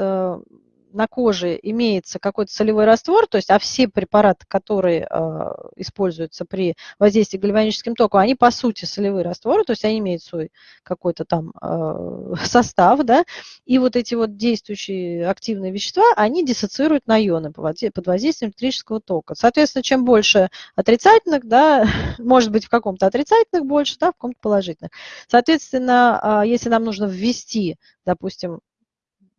на коже имеется какой-то солевой раствор, то есть, а все препараты, которые э, используются при воздействии гальваническим током, они по сути солевые растворы, то есть они имеют свой какой-то там э, состав, да, и вот эти вот действующие активные вещества, они диссоциируют на ионы под воздействием электрического тока. Соответственно, чем больше отрицательных, да, может быть в каком-то отрицательных больше, да, в каком-то положительных. Соответственно, э, если нам нужно ввести, допустим,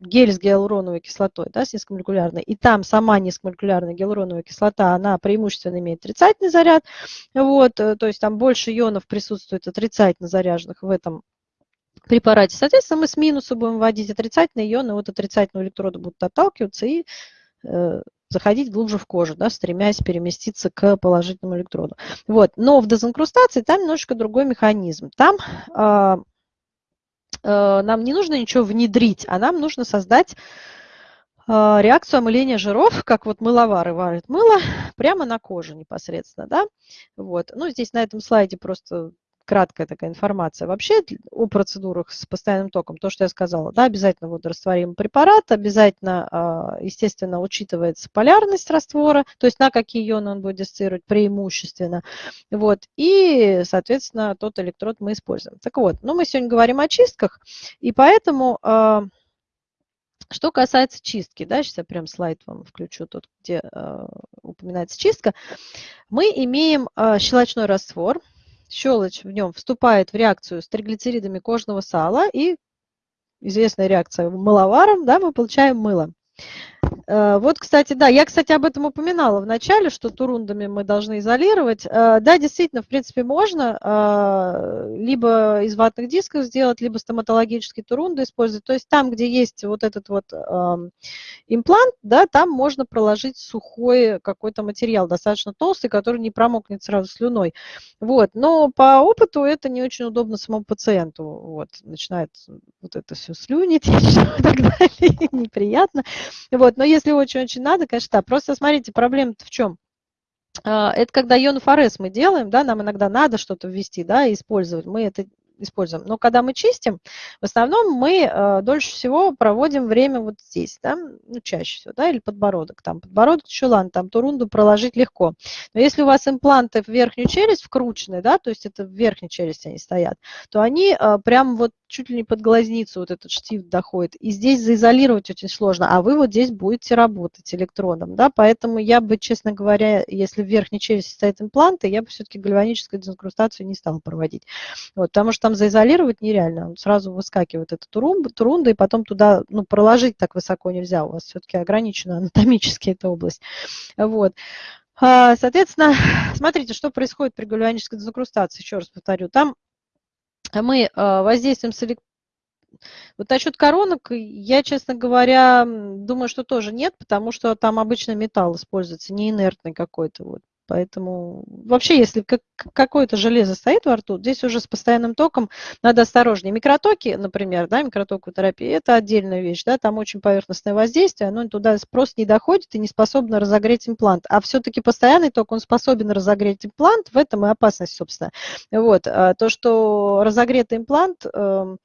гель с гиалуроновой кислотой, да, с низкомолекулярной, и там сама низкомолекулярная гиалуроновая кислота, она преимущественно имеет отрицательный заряд, вот, э, то есть там больше ионов присутствует отрицательно заряженных в этом препарате. Соответственно, мы с минуса будем вводить отрицательные ионы, вот отрицательного электрода будут отталкиваться и э, заходить глубже в кожу, да, стремясь переместиться к положительному электроду. Вот. Но в дезинкрустации там немножечко другой механизм. Там э, нам не нужно ничего внедрить, а нам нужно создать э, реакцию омыления жиров, как вот мыловары варят мыло, прямо на коже непосредственно, да, вот. Ну, здесь на этом слайде просто краткая такая информация вообще о процедурах с постоянным током. То, что я сказала, да, обязательно водорастворимый препарат, обязательно, а, естественно, учитывается полярность раствора, то есть на какие ионы он будет диссоциировать преимущественно. Вот, и, соответственно, тот электрод мы используем. Так вот, ну, мы сегодня говорим о чистках, и поэтому... А, что касается чистки, да, сейчас я прям слайд вам включу, тот, где э, упоминается чистка, мы имеем щелочной раствор, щелочь в нем вступает в реакцию с триглицеридами кожного сала и известная реакция мыловаром, да, мы получаем мыло. Э, вот, кстати, да, я, кстати, об этом упоминала в начале, что турундами мы должны изолировать. Э, да, действительно, в принципе, можно э, либо из ватных дисков сделать, либо стоматологические турунды использовать. То есть там, где есть вот этот вот эм, имплант, да, там можно проложить сухой какой-то материал, достаточно толстый, который не промокнет сразу слюной. Вот. Но по опыту это не очень удобно самому пациенту. Вот. Начинает вот это все слюнить и так далее, неприятно. Вот. Но если очень-очень надо, конечно, да. Просто смотрите, проблема-то в чем? А, это когда ионофорез мы делаем, да, нам иногда надо что-то ввести, да, использовать. Мы это используем. Но когда мы чистим, в основном мы э, дольше всего проводим время вот здесь, да, ну, чаще всего, да, или подбородок. Там подбородок ладно, там турунду проложить легко. Но если у вас импланты в верхнюю челюсть вкручены, да, то есть это в верхней челюсти они стоят, то они э, прям вот чуть ли не под глазницу вот этот штифт доходит. И здесь заизолировать очень сложно, а вы вот здесь будете работать электродом, да, поэтому я бы, честно говоря, если в верхней челюсти стоят импланты, я бы все-таки гальваническую дезинкрустацию не стала проводить. Вот, потому что там заизолировать нереально, он сразу выскакивает эта турунда, турунда, и потом туда, ну, проложить так высоко нельзя, у вас все-таки ограничена анатомически эта область. Вот. А, соответственно, смотрите, что происходит при гальванической дезинкрустации, еще раз повторю. Там мы а, воздействуем с элект... Вот насчет коронок, я, честно говоря, думаю, что тоже нет, потому что там обычно металл используется, не инертный какой-то. Вот. Поэтому вообще, если какое-то железо стоит во рту, здесь уже с постоянным током надо осторожнее. Микротоки, например, да, микротоковая терапия, это отдельная вещь, да, там очень поверхностное воздействие, оно туда просто не доходит и не способно разогреть имплант. А все-таки постоянный ток, он способен разогреть имплант, в этом и опасность, собственно. Вот, а то, что разогретый имплант Э,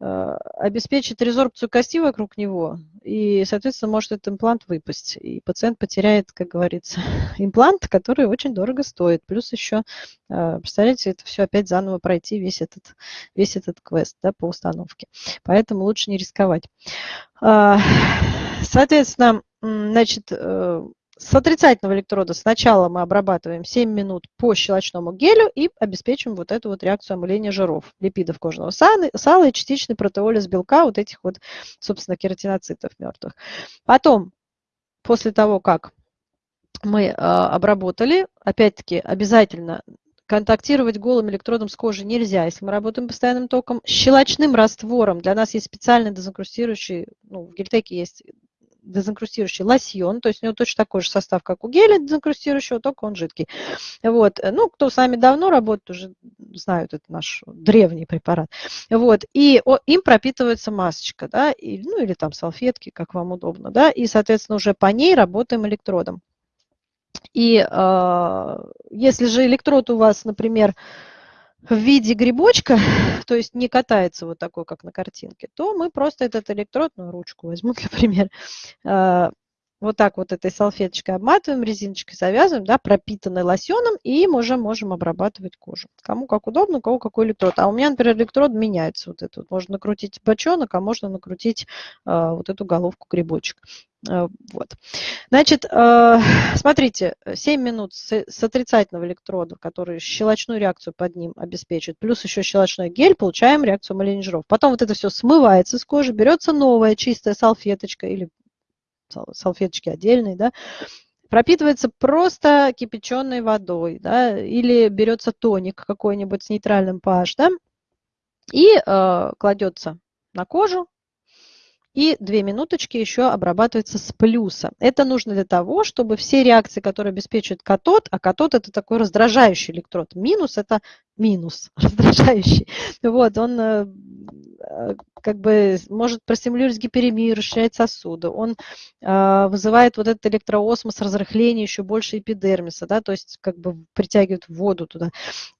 обеспечит резорбцию кости вокруг него, и, соответственно, может этот имплант выпасть. И пациент потеряет, как говорится, имплант, который очень дорого стоит. Плюс еще, э, представляете, это все опять заново пройти, весь этот, весь этот квест да, по установке. Поэтому лучше не рисковать. А, соответственно, значит, э, с отрицательного электрода сначала мы обрабатываем 7 минут по щелочному гелю и обеспечиваем вот эту вот реакцию омыления жиров, липидов кожного сала, и частичный протеолиз белка вот этих вот, собственно, кератиноцитов мертвых. Потом, после того, как мы э, обработали, опять-таки обязательно контактировать голым электродом с кожей нельзя, если мы работаем постоянным током. Щелочным раствором для нас есть специальный дезинкрустирующий, ну, в гельтеке есть дезинкрустирующий лосьон, то есть у него точно такой же состав, как у геля дезинкрустирующего, только он жидкий. Вот. Ну, кто с вами давно работает, уже знают, это наш древний препарат. Вот. И им пропитывается масочка, да, и, ну или там салфетки, как вам удобно, да, и, соответственно, уже по ней работаем электродом. И э, если же электрод у вас, например, в виде грибочка, то есть не катается вот такой, как на картинке, то мы просто этот электрод, ну, ручку возьму для примера, э, вот так вот этой салфеточкой обматываем, резиночкой завязываем, да, пропитанной лосьоном, и уже можем обрабатывать кожу. Кому как удобно, у кого какой электрод. А у меня, например, электрод меняется вот этот. Можно накрутить бочонок, а можно накрутить э, вот эту головку грибочек. Э, вот. Значит, э, смотрите, 7 минут с, отрицательного электрода, который щелочную реакцию под ним обеспечивает, плюс еще щелочной гель, получаем реакцию Малинежеров. Потом вот это все смывается с кожи, берется новая чистая салфеточка или салфеточки отдельные, да, пропитывается просто кипяченой водой, да, или берется тоник какой-нибудь с нейтральным pH, да, и э, кладется на кожу, и две минуточки еще обрабатывается с плюса. Это нужно для того, чтобы все реакции, которые обеспечивает катод, а катод это такой раздражающий электрод, минус это минус, раздражающий. Вот, он э, э, как бы может простимулировать гиперемию, расширять сосуды. Он э, вызывает вот этот электроосмос, разрыхление еще больше эпидермиса, да, то есть как бы притягивает воду туда.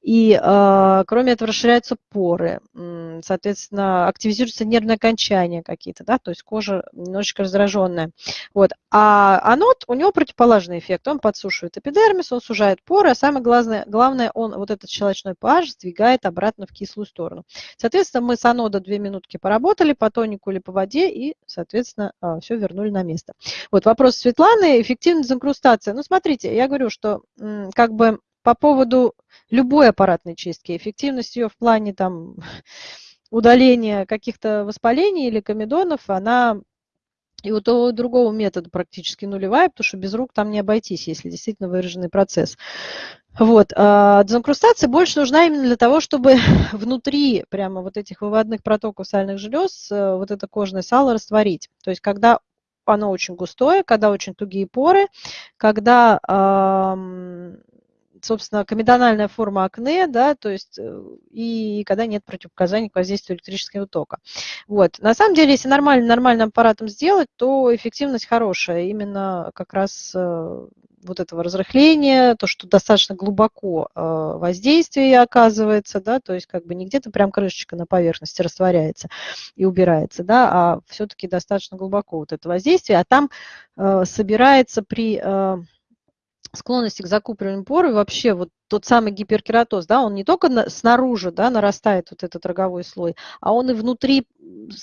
И э, кроме этого расширяются поры, соответственно, активизируются нервные окончания какие-то, да, то есть кожа немножечко раздраженная. Вот. А анод, у него противоположный эффект, он подсушивает эпидермис, он сужает поры, а самое главное, главное он вот этот щелочной pH сдвигает обратно в кислую сторону. Соответственно, мы с анода 2 минутки поработали по тонику или по воде и, соответственно, а, все вернули на место. Вот вопрос Светланы, эффективность инкрустации. Ну, смотрите, я говорю, что как бы по поводу любой аппаратной чистки, эффективность ее в плане там удаления каких-то воспалений или комедонов, она и у того другого метода практически нулевая, потому что без рук там не обойтись, если действительно выраженный процесс. Вот. А дезинкрустация больше нужна именно для того, чтобы внутри прямо вот этих выводных протоков сальных желез э, вот это кожное сало растворить. То есть когда оно очень густое, когда очень тугие поры, когда собственно, комедональная форма акне, да, то есть, э, и когда нет противопоказаний к воздействию электрического тока. Вот. На самом деле, если нормально, нормальным аппаратом сделать, то эффективность хорошая, именно как раз э, вот этого разрыхления, то, что достаточно глубоко э, воздействие оказывается, да, то есть как бы не где-то прям крышечка на поверхности растворяется и убирается, да, а все-таки достаточно глубоко вот это воздействие, а там собирается при склонности к закупориванию пор и вообще вот тот самый гиперкератоз, да, он не только на, снаружи, да, нарастает вот этот роговой слой, а он и внутри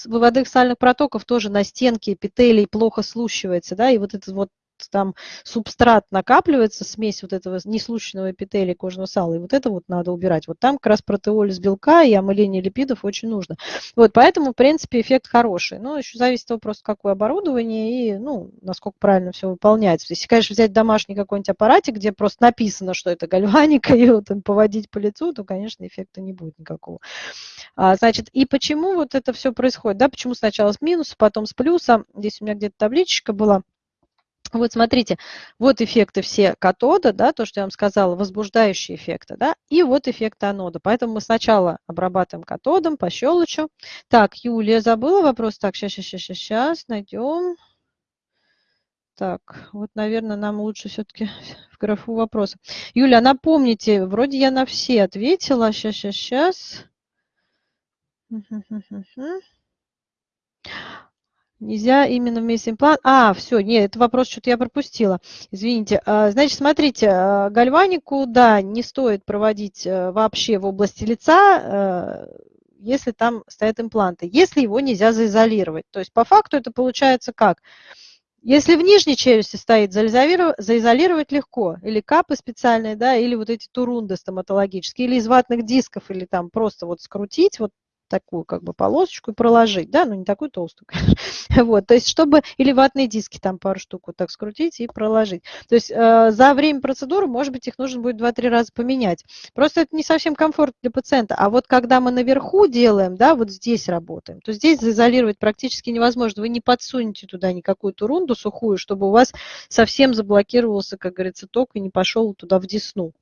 выводных сальных протоков тоже на стенке эпителий плохо слущивается, да, и вот этот вот там субстрат накапливается, смесь вот этого неслученного эпителия кожного сала, и вот это вот надо убирать. Вот там как раз протеолиз белка и омыление липидов очень нужно. Вот, поэтому, в принципе, эффект хороший. Но еще зависит от того, просто какое оборудование и, ну, насколько правильно все выполняется. Если, конечно, взять домашний какой-нибудь аппаратик, где просто написано, что это гальваника, и вот там поводить по лицу, то, конечно, эффекта не будет никакого. А, значит, и почему вот это все происходит? Да, почему сначала с минуса, потом с плюса? Здесь у меня где-то табличка была. Вот смотрите, вот эффекты все катода, да, то, что я вам сказала, возбуждающие эффекты, да, и вот эффект анода. Поэтому мы сначала обрабатываем катодом по щелочу. Так, Юлия забыла вопрос. Так, сейчас, сейчас, сейчас, сейчас, найдем. Так, вот, наверное, нам лучше все-таки в графу вопроса. Юля, напомните, вроде я на все ответила. Сейчас, сейчас, сейчас. Нельзя именно вместе имплант. А, все, нет, это вопрос что-то я пропустила. Извините. А, значит, смотрите, а, гальванику, да, не стоит проводить э, вообще в области лица, э, если там стоят импланты, если его нельзя заизолировать. То есть по факту это получается как? Если в нижней челюсти стоит, заизолировать, легко. Или капы специальные, да, или вот эти турунды стоматологические, или из ватных дисков, или там просто вот скрутить, вот такую как бы полосочку проложить, да, ну не такую толстую, конечно. Вот, то есть чтобы, или ватные диски там пару штук вот так скрутить и проложить. То есть э, за время процедуры, может быть, их нужно будет 2-3 раза поменять. Просто это не совсем комфортно для пациента. А вот когда мы наверху делаем, да, вот здесь работаем, то здесь заизолировать практически невозможно. Вы не подсунете туда никакую турунду сухую, чтобы у вас совсем заблокировался, как говорится, ток и не пошел туда в десну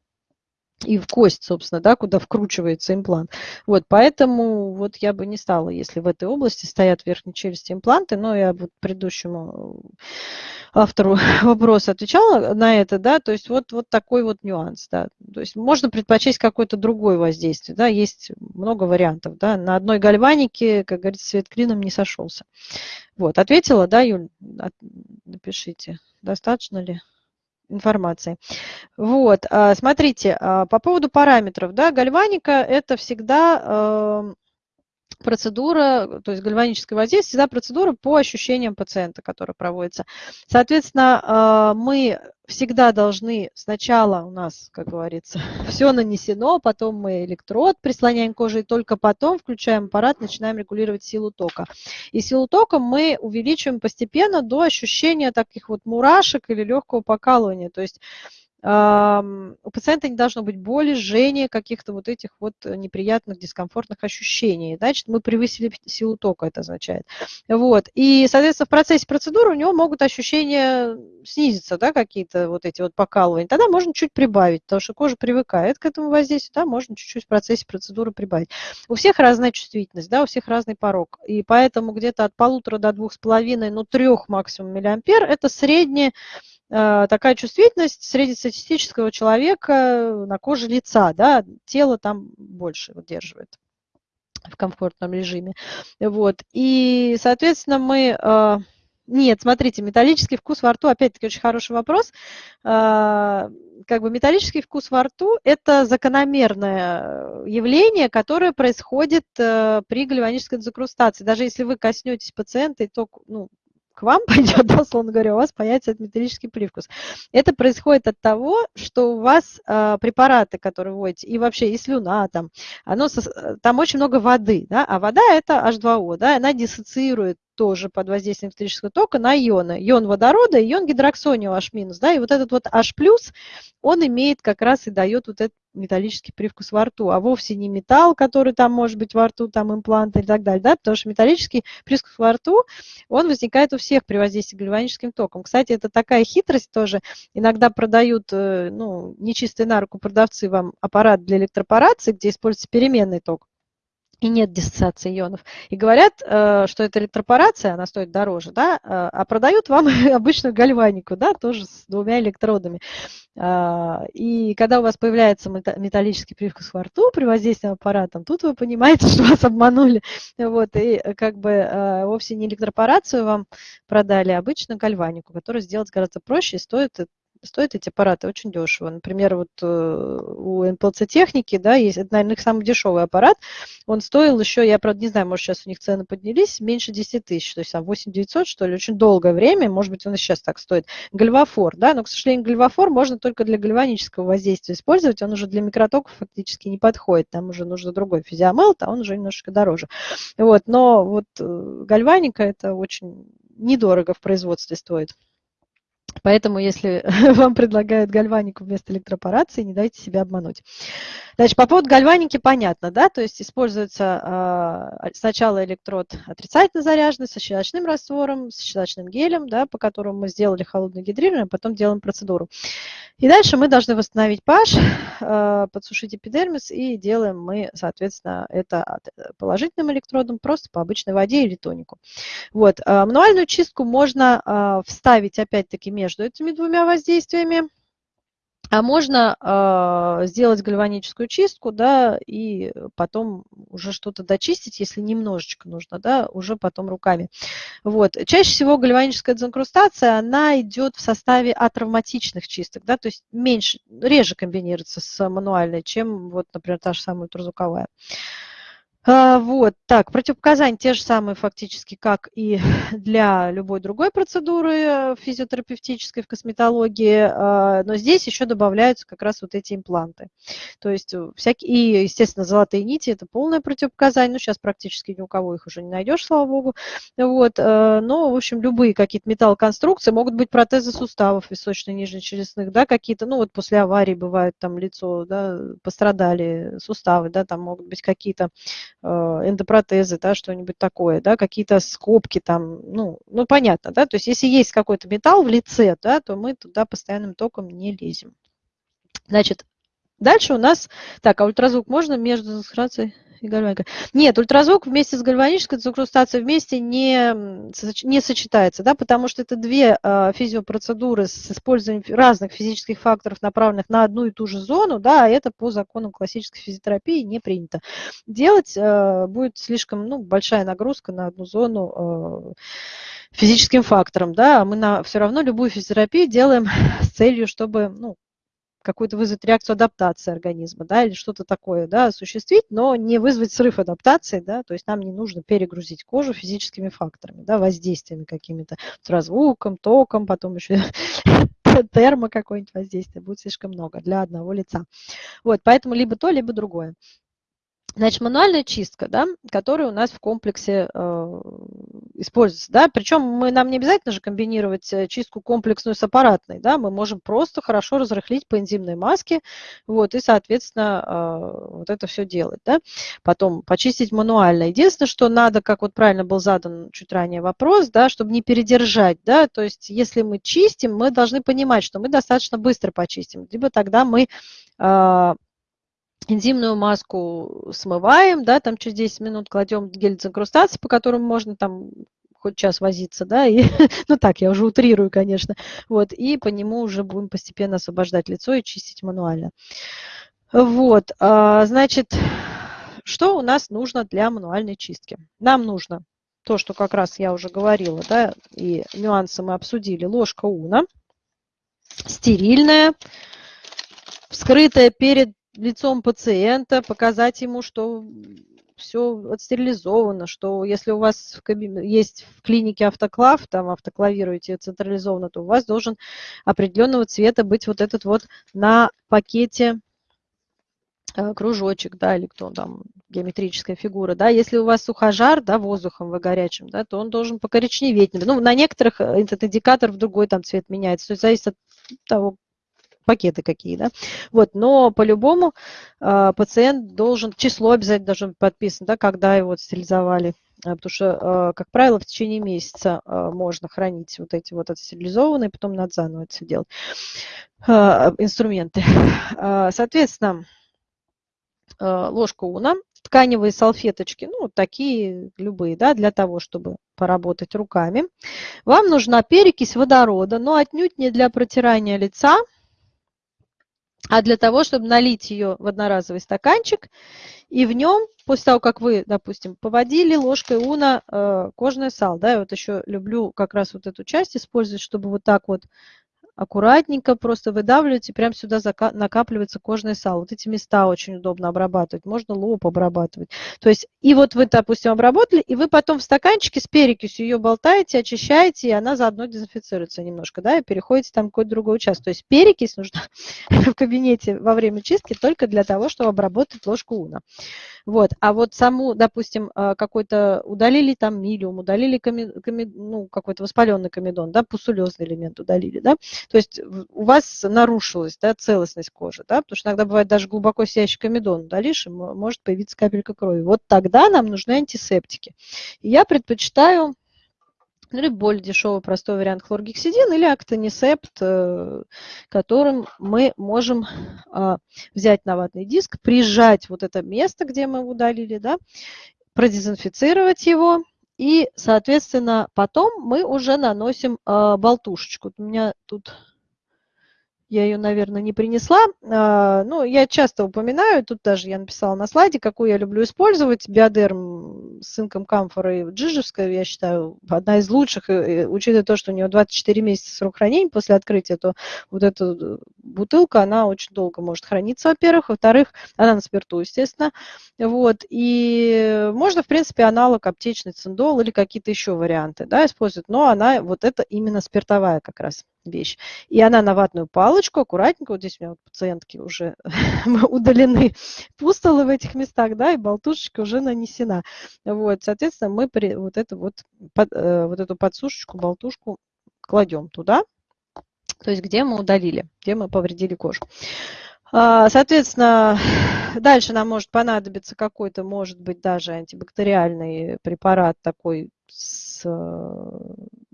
и в кость, собственно, да, куда вкручивается имплант. Вот, поэтому вот я бы не стала, если в этой области стоят в челюсти импланты, но я вот предыдущему автору вопроса отвечала на это, да, то есть вот, вот такой вот нюанс, да, то есть можно предпочесть какое-то другое воздействие, да, есть много вариантов, да, на одной гальванике, как говорится, свет клином не сошелся. Вот, ответила, да, Юль, напишите, достаточно ли? Информации. Вот, а, смотрите, а, по поводу параметров, да, гальваника это всегда эм, процедура, то есть гальваническое воздействие, всегда процедура по ощущениям пациента, которая проводится. Соответственно, а, мы всегда должны сначала у нас, как говорится, все нанесено, потом мы электрод прислоняем к коже, и только потом включаем аппарат, начинаем регулировать силу тока. И силу тока мы увеличиваем постепенно до ощущения таких вот мурашек или легкого покалывания. То есть у пациента не должно быть боли, жжения, каких-то вот этих вот неприятных, дискомфортных ощущений. Значит, мы превысили силу тока, это означает. Вот. И, соответственно, в процессе процедуры у него могут ощущения снизиться, да, какие-то вот эти вот покалывания. Тогда можно чуть прибавить, потому что кожа привыкает к этому воздействию, да, можно чуть-чуть в процессе процедуры прибавить. У всех разная чувствительность, да, у всех разный порог. И поэтому где-то от полутора до двух с половиной, ну, трех максимум миллиампер – это среднее Э, такая чувствительность среднестатистического человека на коже лица, да, тело там больше удерживает в комфортном режиме. Вот. И, соответственно, мы... Э, нет, смотрите, металлический вкус во рту, опять-таки, очень хороший вопрос. Э, как бы металлический вкус во рту – это закономерное явление, которое происходит при гальванической дезокрустации. Даже если вы коснетесь пациента, и то, ну, к вам пойдет, да, условно говоря, у вас появится этот металлический привкус. Это происходит от того, что у вас э, препараты, которые вводите, и вообще и слюна там, оно, там очень много воды, да, а вода это H2O, да, она диссоциирует тоже под воздействием электрического тока на ионы. Ион водорода и ион гидроксония H-, да, и вот этот вот H+, он имеет как раз и дает вот этот металлический привкус во рту, а вовсе не металл, который там может быть во рту, там импланты и так далее, да, потому что металлический привкус во рту, он возникает у всех при воздействии гальваническим током. Кстати, это такая хитрость тоже, иногда продают, э, ну, нечистые на руку продавцы вам аппарат для электропорации, где используется переменный ток и нет диссоциации ионов. И говорят, э, что это электропорация, она стоит дороже, да, э, а продают вам обычную гальванику, да, тоже с двумя электродами. А, и когда у вас появляется металлический привкус во рту при воздействии аппаратом, тут вы понимаете, что вас обманули. Вот, и как бы э, вовсе не электропорацию вам продали, а обычную гальванику, которую сделать гораздо проще и стоит стоят эти аппараты очень дешево. Например, вот э, у НПЛЦ техники, да, есть, это, наверное, их самый дешевый аппарат, он стоил еще, я, правда, не знаю, может, сейчас у них цены поднялись, меньше 10 тысяч, то есть там 8 900, что ли, очень долгое время, может быть, он и сейчас так стоит. Гальвафор, да, но, к сожалению, гальвафор можно только для гальванического воздействия использовать, он уже для микротоков фактически не подходит, там уже нужно другой физиомелт, а он уже немножечко дороже. Вот, но вот э, гальваника это очень недорого в производстве стоит. Поэтому, если вам предлагают гальванику вместо электропорации, не дайте себя обмануть. Значит, по поводу гальваники понятно, да, то есть используется э, сначала электрод отрицательно заряженный со щелочным раствором, с щелочным гелем, да, по которому мы сделали холодное гидрирование, а потом делаем процедуру. И дальше мы должны восстановить pH, э, подсушить эпидермис, и делаем мы, соответственно, это положительным электродом, просто по обычной воде или тонику. Вот. Э, мануальную чистку можно э, вставить, опять-таки, между этими двумя воздействиями. А можно э, сделать гальваническую чистку, да, и потом уже что-то дочистить, если немножечко нужно, да, уже потом руками. Вот. Чаще всего гальваническая дезинкрустация, она идет в составе атравматичных чисток, да, то есть меньше, реже комбинируется с мануальной, чем, вот, например, та же самая ультразвуковая. Вот, так, противопоказания те же самые фактически, как и для любой другой процедуры э, физиотерапевтической в косметологии, а, но здесь еще добавляются как раз вот эти импланты. То есть э, всякие, и, естественно, золотые нити – это полное противопоказание, ну, сейчас практически ни у кого их уже не найдешь, слава богу, вот, э, но, в общем, любые какие-то металлоконструкции, могут быть протезы суставов височно-нижнечелюстных, да, какие-то, ну, вот после аварии бывает там лицо, да, пострадали суставы, да, там могут быть какие-то эндопротезы, да, что-нибудь такое, да, какие-то скобки там, ну, ну, понятно, да, то есть если есть какой-то металл в лице, да, то мы туда постоянным током не лезем. Значит, дальше у нас, так, а ультразвук можно между концентрацией? И гальваника. Нет, ультразвук вместе с гальванической инкрустацией вместе не, не сочетается, да, потому что это две э, физиопроцедуры с использованием разных физических факторов, направленных на одну и ту же зону, да, а это по законам классической физиотерапии не принято. Делать э, будет слишком ну, большая нагрузка на одну зону э, физическим фактором, да, а мы на, все равно любую физиотерапию делаем с целью, чтобы ну, какую-то вызвать реакцию адаптации организма, да, или что-то такое, да, осуществить, но не вызвать срыв адаптации, да, то есть нам не нужно перегрузить кожу физическими факторами, да, воздействиями какими-то, звуком, током, потом еще термо какое-нибудь воздействие, будет слишком много для одного лица. Вот, поэтому либо то, либо другое. Значит, мануальная чистка, да, которая у нас в комплексе э, используется. Да? Причем мы, нам не обязательно же комбинировать э, чистку комплексную с аппаратной. Да? Мы можем просто хорошо разрыхлить по энзимной маске вот, и, соответственно, э, вот это все делать. Да? Потом почистить мануально. Единственное, что надо, как вот правильно был задан чуть ранее вопрос, да, чтобы не передержать. Да? То есть если мы чистим, мы должны понимать, что мы достаточно быстро почистим. Либо тогда мы э, энзимную маску смываем, да, там через 10 минут кладем гель дезинкрустации, по которому можно там хоть час возиться, да, и, ну так, я уже утрирую, конечно, вот, и по нему уже будем постепенно освобождать лицо и чистить мануально. Вот, а, значит, что у нас нужно для мануальной чистки? Нам нужно то, что как раз я уже говорила, да, и нюансы мы обсудили, ложка уна, стерильная, вскрытая перед лицом пациента, показать ему, что все отстерилизовано, что если у вас в кабине, есть в клинике автоклав, там автоклавируете централизованно, то у вас должен определенного цвета быть вот этот вот на пакете э, кружочек, да, или кто там, геометрическая фигура, да, если у вас сухожар, да, воздухом вы горячим, да, то он должен покоричневеть. Ну, на некоторых э, этот индикатор в другой там цвет меняется, то есть зависит от того, пакеты какие, да. Вот, но по-любому э, пациент должен, число обязательно должен быть подписано, да, когда его стерилизовали. А, потому что, э, как правило, в течение месяца э, можно хранить вот эти вот отстерилизованные, потом надо заново это все делать. Э, инструменты. Соответственно, ложка уна, тканевые салфеточки, ну, такие любые, да, для того, чтобы поработать руками. Вам нужна перекись водорода, но отнюдь не для протирания лица, а для того, чтобы налить ее в одноразовый стаканчик, и в нем, после того, как вы, допустим, поводили ложкой уна э, кожное сало, да, я вот еще люблю как раз вот эту часть использовать, чтобы вот так вот аккуратненько просто выдавливаете, прям сюда накапливается кожное сало. Вот эти места очень удобно обрабатывать, можно лоб обрабатывать. То есть и вот вы, допустим, обработали, и вы потом в стаканчике с перекисью ее болтаете, очищаете, и она заодно дезинфицируется немножко, да, и переходите там какой-то другой участок. То есть перекись нужна в кабинете во время чистки только для того, чтобы обработать ложку уна. Вот. А вот саму, допустим, а, какой-то удалили там милиум, удалили коми, коми, ну, какой-то воспаленный комедон, да, пусулезный элемент удалили, да, то есть у вас нарушилась да, целостность кожи, да, потому что иногда бывает даже глубоко сияющий комедон удалишь, и может появиться капелька крови. Вот тогда нам нужны антисептики. И я предпочитаю либо более дешевый простой вариант хлоргексидин или актонисепт, э, которым мы можем а, взять на ватный диск, прижать вот это место, где мы удалили, да, продезинфицировать его, и, соответственно, потом мы уже наносим а, болтушечку. У меня тут я ее, наверное, не принесла. А, ну, я часто упоминаю, тут даже я написала на слайде, какую я люблю использовать. Биодерм с инком камфорой джижевская, я считаю, одна из лучших. И, учитывая то, что у нее 24 месяца срок хранения после открытия, то вот эта бутылка, она очень долго может храниться, во-первых. Во-вторых, она на спирту, естественно. Вот. И можно, в принципе, аналог аптечный циндол или какие-то еще варианты да, использовать. Но она, вот это именно спиртовая как раз вещь. И она на ватную палочку, аккуратненько, вот здесь у меня вот пациентки уже удалены пустолы в этих местах, да, и болтушечка уже нанесена. Вот, соответственно, мы при, вот, эту вот, под, э, вот эту подсушечку, болтушку кладем туда, то есть где мы удалили, где мы повредили кожу. А, соответственно, дальше нам может понадобиться какой-то, может быть, даже антибактериальный препарат такой с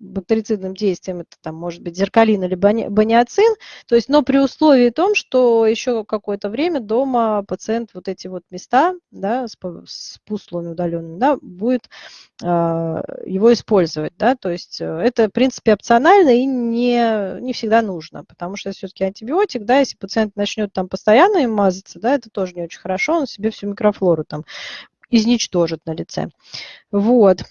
бактерицидным действием, это там может быть зеркалин или баниацин, то есть, но при условии том, что еще какое-то время дома пациент вот эти вот места, да, с, с пуслами удаленными, да, будет э, его использовать, да, то есть э, это, в принципе, опционально и не, не всегда нужно, потому что все-таки антибиотик, да, если пациент начнет там постоянно им мазаться, да, это тоже не очень хорошо, он себе всю микрофлору там изничтожит на лице. Вот.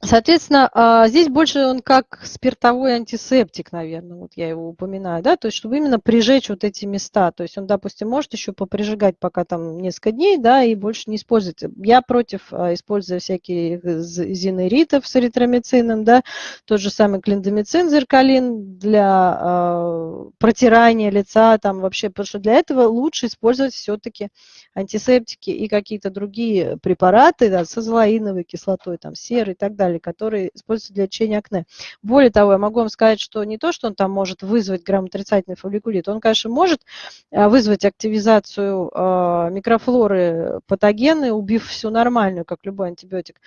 Соответственно, а, здесь больше он как спиртовой антисептик, наверное, вот я его упоминаю, да, то есть чтобы именно прижечь вот эти места, то есть он, допустим, может еще поприжигать пока там несколько дней, да, и больше не использовать. Я против, а, используя всякие зинеритов с эритромицином, да, тот же самый клиндомицин, зеркалин для э, протирания лица, там вообще, потому что для этого лучше использовать все-таки антисептики и какие-то другие препараты, да, с азолаиновой кислотой, там, серой и так далее далее, которые используются для лечения акне. Более того, я могу вам сказать, что не то, что он там может вызвать грамотрицательный фолликулит, он, конечно, может э, вызвать активизацию э, микрофлоры патогены, убив всю нормальную, как любой антибиотик.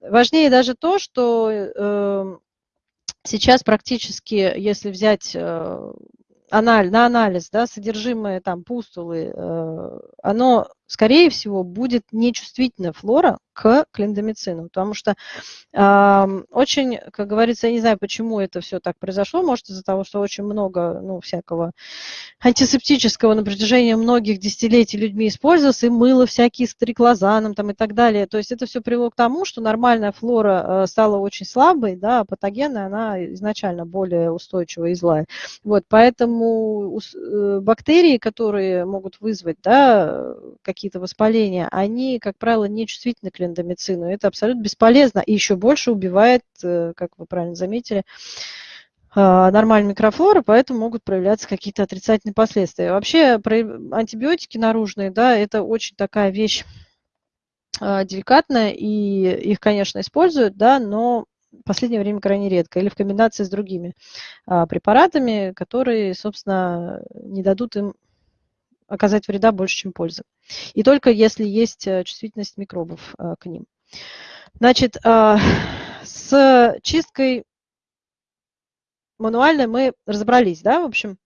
Важнее даже то, что э, сейчас практически, если взять анализ, на анализ, да, содержимое там пустулы, оно скорее всего, будет нечувствительная флора к клиндомицину, потому что э, очень, как говорится, я не знаю, почему это все так произошло, может из-за того, что очень много, ну, всякого антисептического на протяжении многих десятилетий людьми использовалось, и мыло всякие с триклозаном там и так далее, то есть это все привело к тому, что нормальная флора э, стала очень слабой, да, а патогенная она изначально более устойчивая и злая, вот, поэтому э, бактерии, которые могут вызвать, да, какие какие-то воспаления, они, как правило, не чувствительны к лендомицину. Это абсолютно бесполезно и еще больше убивает, э, как вы правильно заметили, а, нормальную микрофлору, поэтому могут проявляться какие-то отрицательные последствия. Вообще антибиотики наружные, да, это очень такая вещь а, деликатная, и их, конечно, используют, да, но в последнее время крайне редко, или в комбинации с другими а, препаратами, которые, собственно, не дадут им оказать вреда больше, чем пользы. И только если есть э, чувствительность микробов э, к ним. Значит, э, с чисткой мануальной мы разобрались, да, в общем.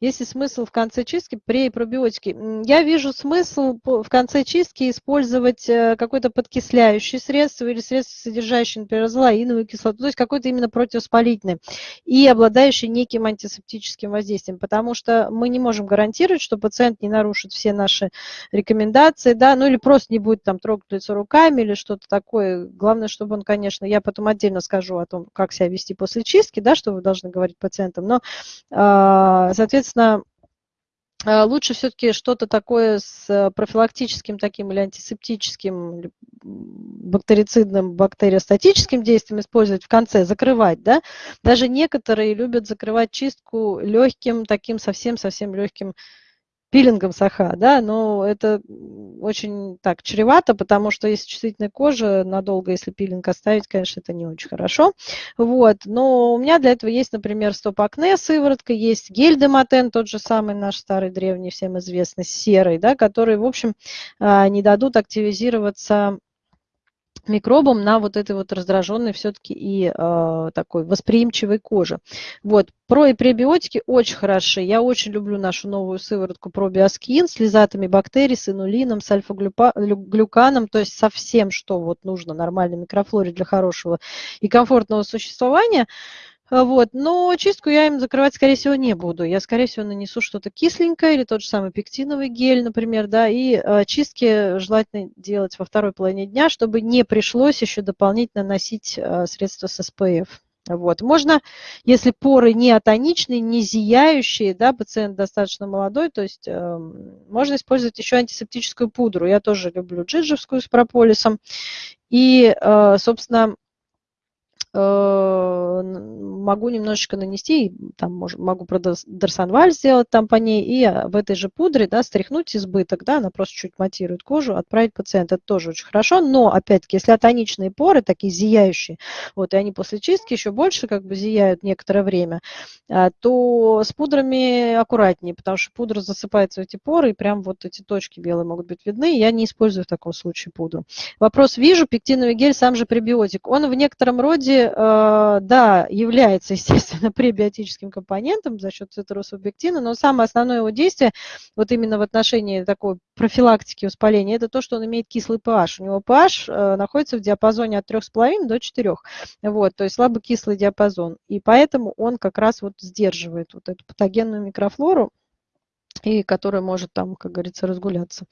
Есть ли смысл в конце чистки пробиотике? Я вижу смысл в конце чистки использовать э, какое-то подкисляющее средство или средство, содержащее, например, азолаиновую кислоту, то есть какое-то именно противовоспалительное и обладающее неким антисептическим воздействием, потому что мы не можем гарантировать, что пациент не нарушит все наши рекомендации, да, ну или просто не будет там трогать лицо руками или что-то такое. Главное, чтобы он, конечно, я потом отдельно скажу о том, как себя вести после чистки, да, что вы должны говорить пациентам, но, а, соответственно, соответственно, э, лучше все-таки что-то такое с профилактическим таким или антисептическим, бактерицидным, бактериостатическим действием использовать в конце, закрывать, да. Даже некоторые любят закрывать чистку легким, таким совсем-совсем легким пилингом саха, да, но это очень так чревато, потому что если чувствительная кожа, надолго, если пилинг оставить, конечно, это не очень хорошо. Вот, но у меня для этого есть, например, стоп-акне сыворотка, есть гель-дематен, тот же самый наш старый древний, всем известный, серый, да, который, в общем, а, не дадут активизироваться микробам на вот этой вот раздраженной все-таки и э, такой восприимчивой коже. Вот. Про и пребиотики очень хороши. Я очень люблю нашу новую сыворотку пробиоскин с лизатами бактерий, с инулином, с альфа-глюканом, то есть со всем, что вот нужно нормальной микрофлоре для хорошего и комфортного существования. Вот. Но чистку я им закрывать, скорее всего, не буду. Я, скорее всего, нанесу что-то кисленькое или тот же самый пектиновый гель, например, да, и э, чистки желательно делать во второй половине дня, чтобы не пришлось еще дополнительно носить э, средства с SPF. Вот. Можно, если поры не атоничные, не зияющие, да, пациент достаточно молодой, то есть э, можно использовать еще антисептическую пудру. Я тоже люблю джиджевскую с прополисом. И, э, собственно, могу немножечко нанести, там могу про дарсонваль сделать там по ней, и а, в этой же пудре, да, стряхнуть избыток, да, она просто чуть матирует кожу, отправить пациента, это тоже очень хорошо, но, опять-таки, если атоничные поры, такие зияющие, вот, и они после чистки еще больше как бы зияют некоторое время, а, то с пудрами аккуратнее, потому что пудра засыпается в эти поры, и прям вот эти точки белые могут быть видны, я не использую в таком случае пудру. Вопрос вижу, пектиновый гель, сам же пребиотик, он в некотором роде Э, да, является, естественно, пребиотическим компонентом за счет цитрусобектина, но самое основное его действие, вот именно в отношении такой профилактики воспаления, это то, что он имеет кислый pH. У него pH э, находится в диапазоне от 3,5 до 4. Вот, то есть слабокислый диапазон. И поэтому он как раз вот сдерживает вот эту патогенную микрофлору, и которая может там, как говорится, разгуляться.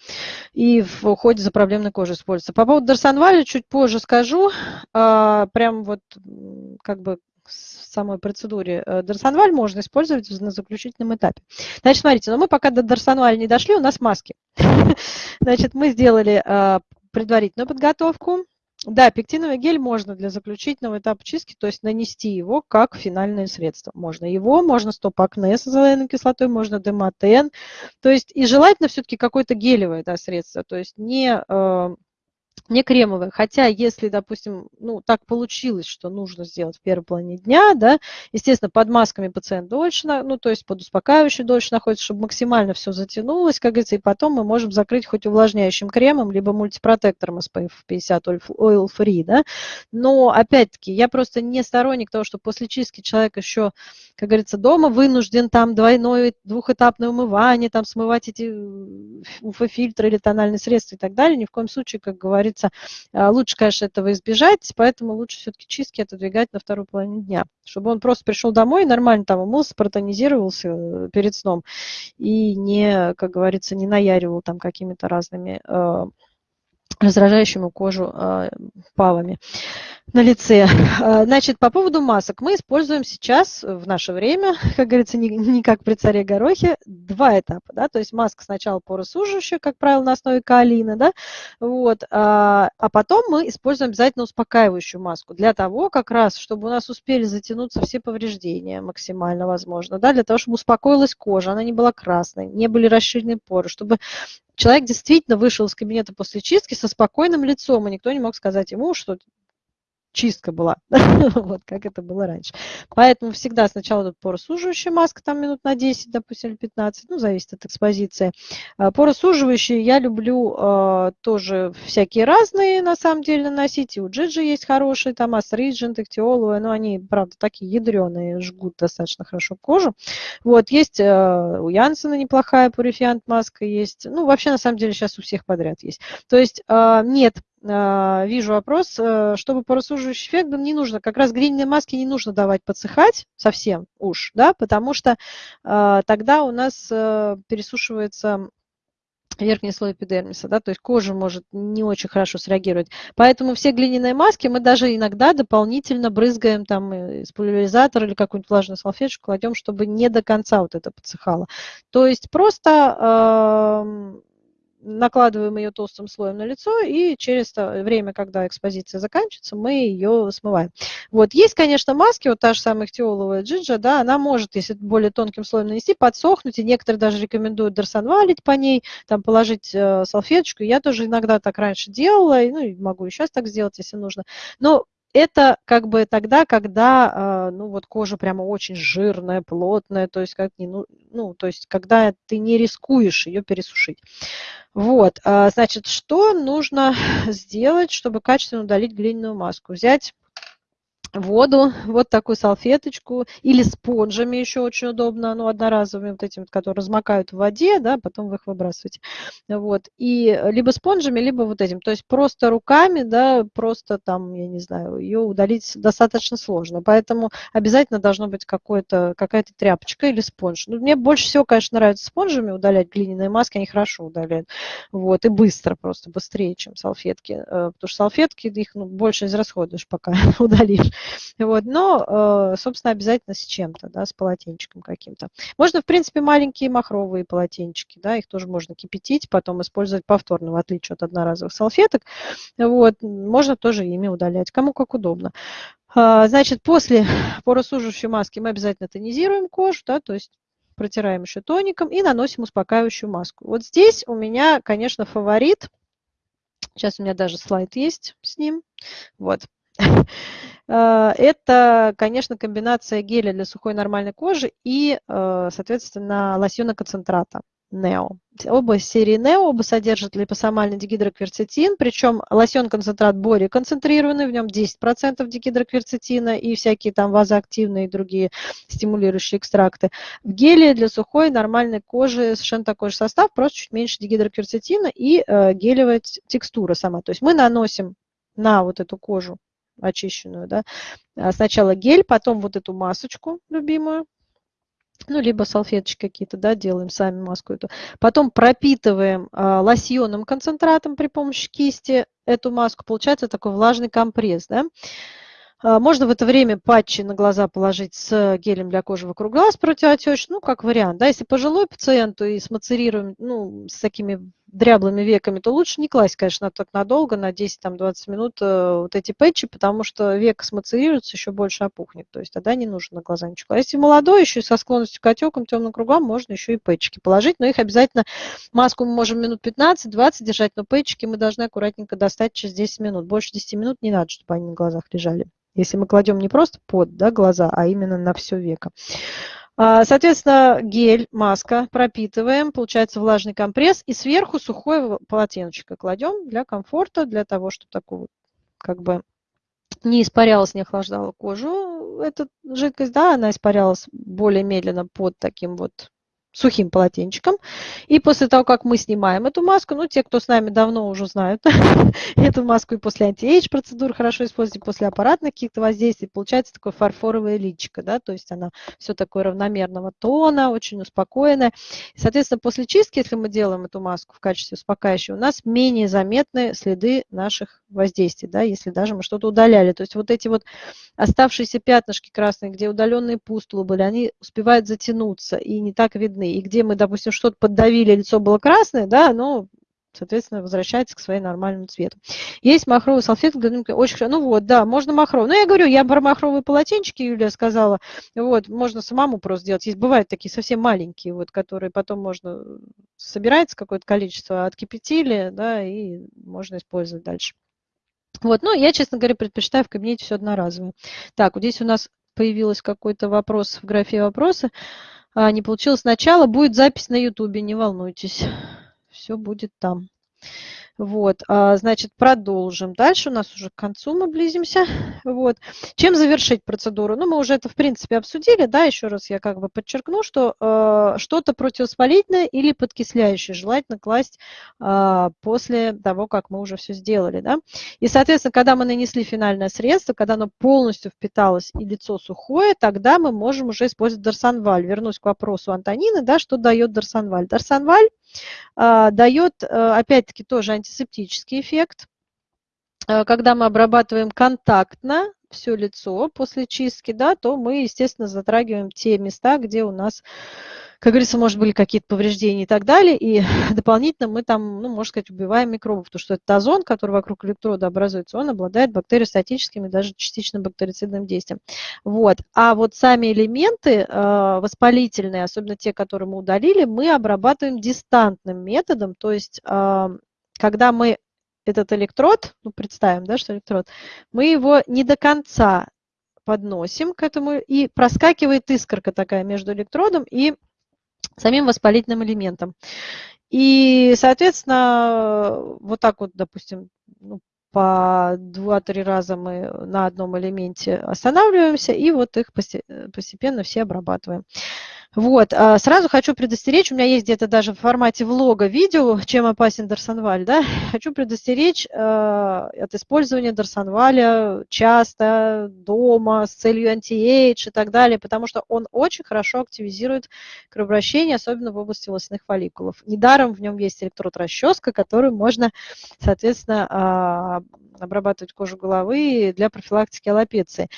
И в уходе за проблемной кожей используется. По поводу Дарсонваля чуть позже скажу. А, прям вот как бы в самой процедуре э, Дарсонваль можно использовать на заключительном этапе. Значит, смотрите, но мы пока до Дарсонваля не дошли, у нас маски. Значит, мы сделали а, предварительную подготовку. Да, пектиновый гель можно для заключительного этапа чистки, то есть нанести его как финальное средство. Можно его, можно стоп-акне с азолейной кислотой, можно демотен. То есть и желательно все-таки какое-то гелевое да, средство, то есть не э, не кремовые. Хотя, если, допустим, ну, так получилось, что нужно сделать в первой половине дня, да, естественно, под масками пациент дольше, ну, то есть под успокаивающим дольше находится, чтобы максимально все затянулось, как говорится, и потом мы можем закрыть хоть увлажняющим кремом, либо мультипротектором SPF 50 Oil Free, да. Но, опять-таки, я просто не сторонник того, что после чистки человек еще, как говорится, дома вынужден там двойное, двухэтапное умывание, там смывать эти УФ-фильтры или тональные средства и так далее. Ни в коем случае, как говорится, говорится, а, лучше, конечно, этого избежать, поэтому лучше все-таки чистки отодвигать на вторую половину дня, чтобы он просто пришел домой нормально там умылся, протонизировался э, перед сном и не, как говорится, не наяривал там какими-то разными раздражающими кожу э, палами на лице. А, значит, по поводу масок. Мы используем сейчас в наше время, как говорится, не, не как при царе Горохе, два этапа. Да? То есть маска сначала поросуживающая, как правило, на основе каолина, да? вот, а, а потом мы используем обязательно успокаивающую маску для того, как раз, чтобы у нас успели затянуться все повреждения максимально возможно, да? для того, чтобы успокоилась кожа, она не была красной, не были расширены поры, чтобы человек действительно вышел из кабинета после чистки со спокойным лицом, и никто не мог сказать ему, что чистка была, вот как это было раньше. Поэтому всегда сначала тут поросуживающая маска, там минут на 10, допустим, или 15, ну, зависит от экспозиции. А, поросуживающие я люблю э, тоже всякие разные, на самом деле, носить. И у Джиджи есть хорошие, там, Асриджент, Эктиоловые, но они, правда, такие ядреные, жгут достаточно хорошо кожу. Вот, есть э, у Янсена неплохая пурифиант маска, есть, ну, вообще, на самом деле, сейчас у всех подряд есть. То есть э, нет вижу вопрос, э, чтобы по рассуживающий эффект не нужно, как раз гринные маски не нужно давать подсыхать совсем уж, да, потому что а, тогда у нас э, пересушивается верхний слой эпидермиса, да, то есть кожа может не очень хорошо среагировать. Поэтому все глиняные маски мы даже иногда дополнительно брызгаем там из пульверизатора или какую-нибудь влажную салфеточку кладем, чтобы не до конца вот это подсыхало. То есть просто э, накладываем ее толстым слоем на лицо, и через время, когда экспозиция заканчивается, мы ее смываем. Вот. Есть, конечно, маски, вот та же самая ихтиоловая джиджа, да, она может, если более тонким слоем нанести, подсохнуть, и некоторые даже рекомендуют дарсонвалить по ней, там положить э, салфеточку. Я тоже иногда так раньше делала, и, ну, и могу и сейчас так сделать, если нужно. Но это как бы тогда, когда а, ну, вот кожа прямо очень жирная, плотная, то есть, как ну, ну, то есть когда ты не рискуешь ее пересушить. Вот, а, значит, что нужно сделать, чтобы качественно удалить глиняную маску? Взять воду, вот такую салфеточку, или спонжами еще очень удобно, ну, одноразовыми вот этими, которые размокают в воде, да, потом вы их выбрасываете. Вот, и либо спонжами, либо вот этим, то есть просто руками, да, просто там, я не знаю, ее удалить достаточно сложно, поэтому обязательно должно быть какая-то тряпочка или спонж. Ну, мне больше всего, конечно, нравится спонжами удалять глиняные маски, они хорошо удаляют, вот, и быстро, просто быстрее, чем салфетки, э, потому что салфетки, их ну, больше израсходуешь, пока удалишь. Вот, но, э, собственно, обязательно с чем-то, да, с полотенчиком каким-то. Можно, в принципе, маленькие махровые полотенчики, да, их тоже можно кипятить, потом использовать повторно, в отличие от одноразовых салфеток. Вот, можно тоже ими удалять, кому как удобно. А, значит, после поросуживающей маски мы обязательно тонизируем кожу, да, то есть протираем еще тоником и наносим успокаивающую маску. Вот здесь у меня, конечно, фаворит. Сейчас у меня даже слайд есть с ним. Вот. Э, это, конечно, комбинация геля для сухой нормальной кожи и, э, соответственно, лосьона концентрата Neo. Оба серии Neo, оба содержат липосомальный дигидрокверцетин, причем лосьон-концентрат более концентрированный, в нем 10% дигидрокверцетина и всякие там вазоактивные и другие стимулирующие экстракты. В геле для сухой нормальной кожи совершенно такой же состав, просто чуть меньше дигидрокверцетина и э, гелевая текстура сама. То есть мы наносим на вот эту кожу очищенную, да, а сначала гель, потом вот эту масочку любимую, ну, либо салфеточки какие-то, да, делаем сами маску эту. Потом пропитываем э, лосьонным концентратом при помощи кисти эту маску. Получается такой влажный компресс, да. А, можно в это время патчи на глаза положить с гелем для кожи вокруг глаз противотечный, ну, как вариант. Да, если пожилой пациент и с мацерируем, ну, с такими дряблыми веками, то лучше не класть, конечно, так надолго, на 10-20 минут э, вот эти патчи, потому что век смацерируется, еще больше опухнет. То есть тогда не нужно на глаза ничего. А если молодой, еще со склонностью к отекам, темным кругам, можно еще и пэтчики положить, но их обязательно, маску мы можем минут 15-20 держать, но пэтчики мы должны аккуратненько достать через 10 минут. Больше 10 минут не надо, чтобы они на глазах лежали. Если мы кладем не просто под да, глаза, а именно на все веко. А, соответственно, гель, маска пропитываем, получается влажный компресс, и сверху сухое полотенечко кладем для комфорта, для того, чтобы такого как бы не испарялась, не охлаждала кожу эта жидкость, да, она испарялась более медленно под таким вот сухим полотенчиком. И после того, как мы снимаем эту маску, ну, те, кто с нами давно уже знают эту маску и после anti-age процедур хорошо использовать, после аппаратных каких-то воздействий, получается такое фарфоровое личико, да, то есть она все такое равномерного тона, очень успокоенная. И, соответственно, после чистки, если мы делаем эту маску в качестве успокаивающей, у нас менее заметны следы наших воздействий, да, если даже мы что-то удаляли. То есть вот эти вот оставшиеся пятнышки красные, где удаленные пустулы были, они успевают затянуться и не так видны. И где мы, допустим, что-то поддавили, лицо было красное, да, но соответственно, возвращается к своему нормальному цвету. Есть махровые салфетки, очень хорошо. Ну вот, да, можно махровые. Ну, я говорю, я про махровые полотенчики, Юлия сказала, вот, можно самому просто сделать. Есть, бывают такие совсем маленькие, вот, которые потом можно, собирается какое-то количество, откипятили, да, и можно использовать дальше. Вот, ну, я, честно говоря, предпочитаю в кабинете все одноразовое. Так, вот здесь у нас появился какой-то вопрос в графе вопросы. А, не получилось сначала, будет запись на ютубе, не волнуйтесь. Все будет там. Вот, а, значит, продолжим. Дальше у нас уже к концу мы близимся. Вот. Чем завершить процедуру? Ну, мы уже это, в принципе, обсудили, да, еще раз я как бы подчеркну, что э, что-то противовоспалительное или подкисляющее желательно класть э, после того, как мы уже все сделали, да. И, соответственно, когда мы нанесли финальное средство, когда оно полностью впиталось и лицо сухое, тогда мы можем уже использовать дарсанваль. Вернусь к вопросу Антонины, да, что дает. Дарсанваль э, дает, э, опять-таки, тоже антисептический эффект. Э, когда мы обрабатываем контактно все лицо после чистки, да, то мы, естественно, затрагиваем те места, где у нас, как говорится, может были какие-то повреждения и так далее. И дополнительно мы там, ну, можно сказать, убиваем микробов, потому что этот озон, который вокруг электрода образуется, он обладает бактериостатическим и даже частично бактерицидным действием. Вот. А вот сами элементы э, воспалительные, особенно те, которые мы удалили, мы обрабатываем дистантным методом, то есть э, когда мы этот электрод, ну, представим, да, что электрод, мы его не до конца подносим к этому, и проскакивает искорка такая между электродом и самим воспалительным элементом. И, соответственно, вот так вот, допустим, ну, по 2-3 раза мы на одном элементе останавливаемся, и вот их постепенно все обрабатываем. Вот, а, сразу хочу предостеречь, у меня есть где-то даже в формате влога видео, чем опасен Дарсонваль, да, хочу предостеречь э, от использования Дарсонваля часто, дома, с целью anti-age и так далее, потому что он очень хорошо активизирует кровообращение, особенно в области волосяных фолликулов. Недаром в нем есть электрод-расческа, которую можно, соответственно, э, обрабатывать кожу головы для профилактики аллопеции.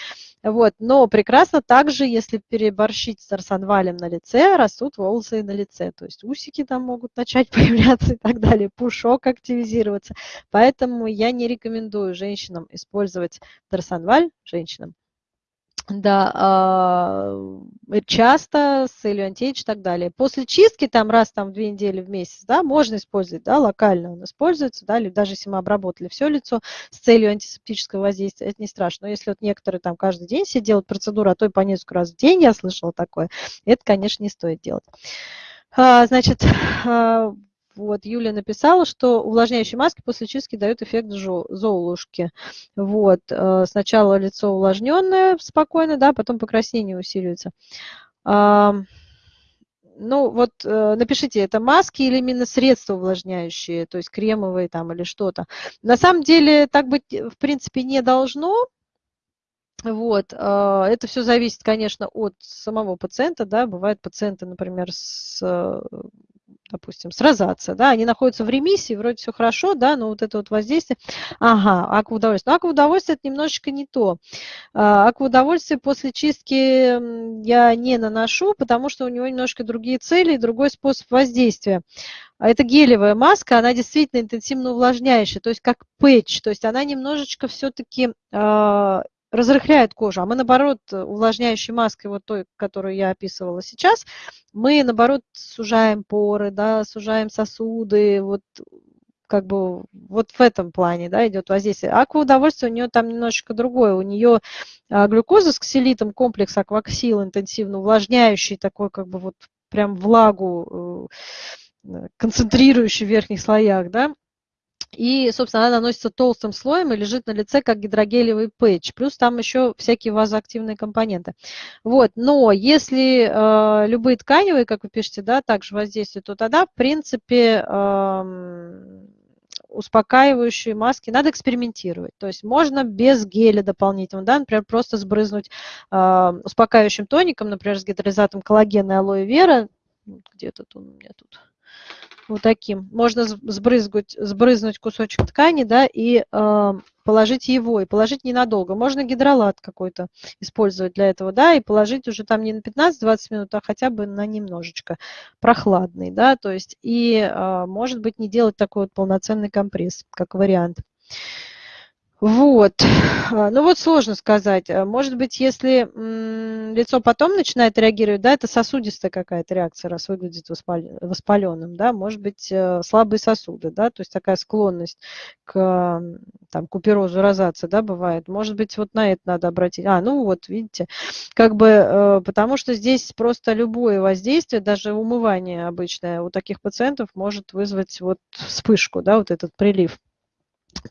Вот. Но прекрасно также, если переборщить с арсанвалем на лице, растут волосы на лице. То есть усики там могут начать появляться и так далее, пушок активизироваться. Поэтому я не рекомендую женщинам использовать дарсанваль, женщинам, да, а, часто с целью антиэйдж и так далее. После чистки, там раз там в две недели в месяц, да, можно использовать, да, локально он используется, да, или даже если мы обработали все лицо с целью антисептического воздействия, это не страшно. Но если вот некоторые там каждый день все делают процедуру, а то и по несколько раз в день, я слышала такое, это, конечно, не стоит делать. А, значит, а, вот, Юля написала, что увлажняющие маски после чистки дают эффект золушки. Вот, э, сначала лицо увлажненное спокойно, да, потом покраснение усиливается. Ну, вот э, напишите, это маски или именно средства увлажняющие, то есть кремовые там или что-то. На самом деле так быть в принципе не должно. Вот, э, это все зависит, конечно, от самого пациента, да, бывают пациенты, например, с допустим, с да, они находятся в ремиссии, вроде все хорошо, да, но вот это вот воздействие, ага, акваудовольствие. Но акваудовольствие это немножечко не то. А, акваудовольствие после чистки я не наношу, потому что у него немножко другие цели и другой способ воздействия. А это гелевая маска, она действительно интенсивно увлажняющая, то есть как пэтч, то есть она немножечко все-таки а, разрыхляет кожу, а мы, наоборот, увлажняющей маской, вот той, которую я описывала сейчас, мы, наоборот, сужаем поры, да, сужаем сосуды, вот как бы вот в этом плане да, идет воздействие. Акваудовольствие у нее там немножечко другое. У нее а, глюкоза с ксилитом, комплекс акваксил интенсивно увлажняющий, такой как бы вот прям влагу, э, концентрирующий в верхних слоях, да, и, собственно, она наносится толстым слоем и лежит на лице как гидрогелевый пэтч. Плюс там еще всякие вазоактивные компоненты. Вот. Но если э, любые тканевые, как вы пишете, да, также воздействуют, то тогда, в принципе, э, успокаивающие маски надо экспериментировать. То есть можно без геля дополнительного, да, например, просто сбрызнуть э, успокаивающим тоником, например, с гидролизатом коллагена и алоэ вера. Где-то тут у меня тут вот таким. Можно сбрызгать, сбрызнуть кусочек ткани, да, и э, положить его, и положить ненадолго. Можно гидролат какой-то использовать для этого, да, и положить уже там не на 15-20 минут, а хотя бы на немножечко прохладный, да, то есть и, э, может быть, не делать такой вот полноценный компресс, как вариант. Вот. А, ну вот сложно сказать. А, может быть, если лицо потом начинает реагировать, да, это сосудистая какая-то реакция, раз выглядит воспаленным, да, может быть, э, слабые сосуды, да, то есть такая склонность к там, куперозу, розации, да, бывает. Может быть, вот на это надо обратить. А, ну вот, видите, как бы, э, потому что здесь просто любое воздействие, даже умывание обычное у таких пациентов может вызвать вот вспышку, да, вот этот прилив.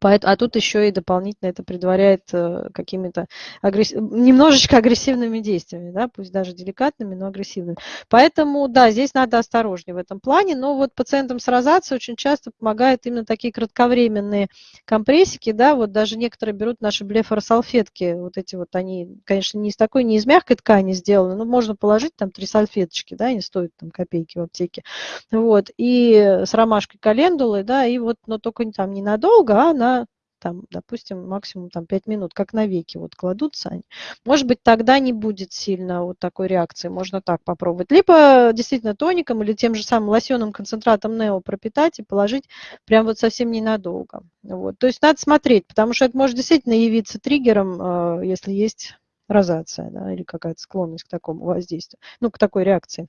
А тут еще и дополнительно это предваряет э, какими-то агресс... немножечко агрессивными действиями, да, пусть даже деликатными, но агрессивными. Поэтому, да, здесь надо осторожнее в этом плане, но вот пациентам с розацией очень часто помогают именно такие кратковременные компрессики, да, вот даже некоторые берут наши блефоросалфетки, вот эти вот они, конечно, не из такой, не из мягкой ткани сделаны, но можно положить там три салфеточки, да, они стоят там копейки в аптеке, вот, и с ромашкой календулы, да, и вот, но только там ненадолго, а на там, допустим, максимум там 5 минут, как на веки вот кладутся они. Может быть, тогда не будет сильно вот такой реакции, можно так попробовать. Либо действительно тоником или тем же самым лосьонным концентратом Нео пропитать и положить прям вот совсем ненадолго. Вот. То есть надо смотреть, потому что это может действительно явиться триггером, э, если есть розация да, или какая-то склонность к такому воздействию, ну, к такой реакции.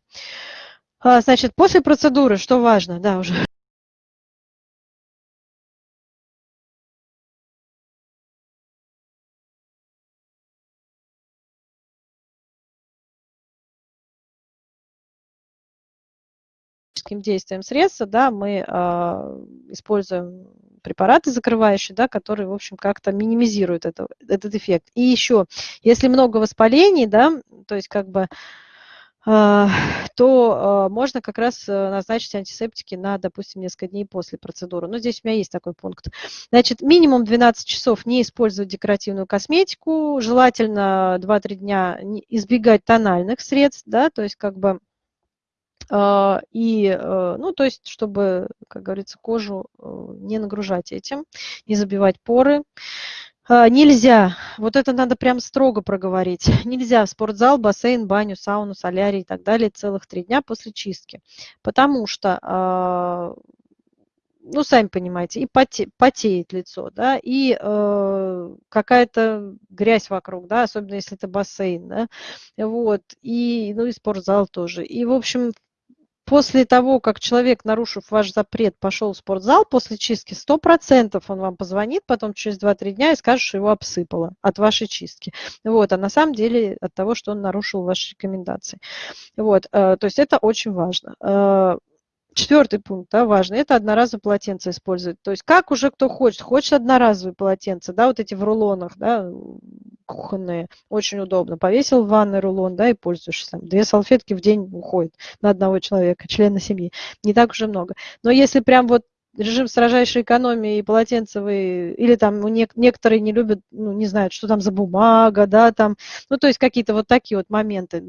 А, значит, после процедуры, что важно, да, уже химическим действием средства, да, мы э, используем препараты закрывающие, да, которые, в общем, как-то минимизируют это, этот эффект. И еще, если много воспалений, да, то есть как бы а, то а, можно как раз э, назначить антисептики на, допустим, несколько дней после процедуры. Но здесь у меня есть такой пункт. Значит, минимум 12 часов не использовать декоративную косметику, желательно 2-3 дня избегать тональных средств, да, то есть как бы и, э, ну, то есть, чтобы, как говорится, кожу э, не нагружать этим, не забивать поры. А, нельзя, вот это надо прям строго проговорить, нельзя в спортзал, бассейн, баню, сауну, солярий и так далее целых три дня после чистки, потому что, а, ну, сами понимаете, и поте, потеет лицо, да, и э, какая-то грязь вокруг, да, особенно если это бассейн, да, вот, и, ну, и спортзал тоже. И, в общем, после того, как человек, нарушив ваш запрет, пошел в спортзал после чистки, 100% он вам позвонит потом через 2-3 дня и скажет, что его обсыпало от вашей чистки. Вот, а на самом деле от того, что он нарушил ваши рекомендации. Вот, э, то есть это очень важно. Четвертый пункт, да, важный, это одноразовое полотенце использовать. То есть как уже кто хочет, хочет одноразовые полотенца, да, вот эти в рулонах, да, кухонные, очень удобно. Повесил в ванной рулон, да, и пользуешься. Там, две салфетки в день уходит на одного человека, члена семьи. Не так уже много. Но если прям вот режим строжайшей экономии и полотенцевый, или там ну, некоторые не любят, ну, не знают, что там за бумага, да, там, ну, то есть какие-то вот такие вот моменты.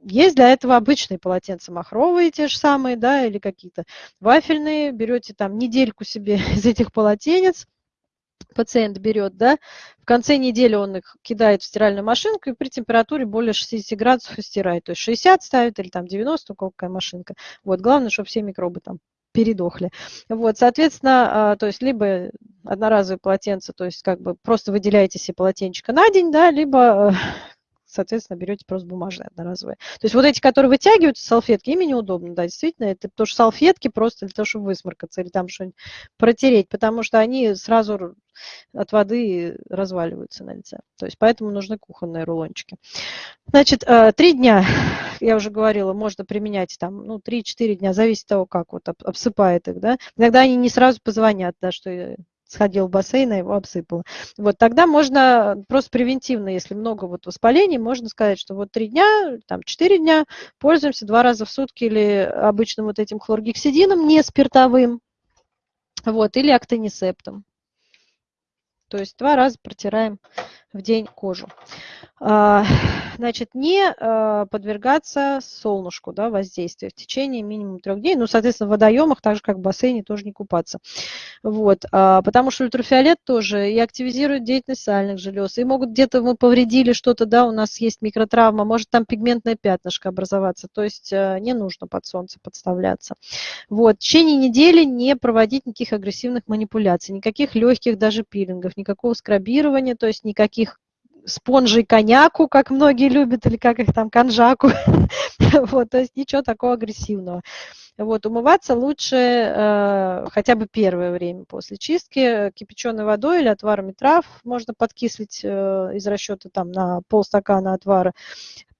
Есть для этого обычные полотенца махровые, те же самые, да, или какие-то вафельные. Берете там недельку себе из этих полотенец, пациент берет, да, в конце недели он их кидает в стиральную машинку и при температуре более 60 градусов стирает. То есть 60 ставит или там 90, у кого какая машинка. Вот, главное, чтобы все микробы там передохли. Вот, соответственно, а, то есть либо одноразовые полотенца, то есть как бы просто выделяете себе полотенчика на день, да, либо соответственно, берете просто бумажные одноразовые. То есть вот эти, которые вытягиваются, салфетки, ими неудобно, да, действительно, это что салфетки просто для того, чтобы высморкаться или там что-нибудь протереть, потому что они сразу от воды разваливаются на лице. То есть поэтому нужны кухонные рулончики. Значит, э, три дня, я уже говорила, можно применять там, ну, 3-4 дня, зависит от того, как вот обсыпает их, да. Иногда они не сразу позвонят, да, что сходил в бассейн, а его обсыпало. Вот тогда можно просто превентивно, если много вот воспалений, можно сказать, что вот три дня, там четыре дня пользуемся два раза в сутки или обычным вот этим хлоргексидином, не спиртовым, вот, или актонисептом. То есть два раза протираем в день кожу. А, значит, не а, подвергаться солнышку, да, воздействию в течение минимум трех дней. Ну, соответственно, в водоемах, так же как в бассейне, тоже не купаться. Вот, а, потому что ультрафиолет тоже и активизирует деятельность сальных желез. И могут где-то мы повредили что-то, да, у нас есть микротравма, может там пигментное пятнышко образоваться. То есть не нужно под солнце подставляться. Вот, в течение недели не проводить никаких агрессивных манипуляций, никаких легких даже пилингов, никакого скрабирования, то есть никаких спонжей коньяку, как многие любят, или как их там, конжаку. вот, то есть ничего такого агрессивного. Вот, умываться лучше э, хотя бы первое время после чистки кипяченой водой или отварами трав. Можно подкислить э, из расчета там на полстакана отвара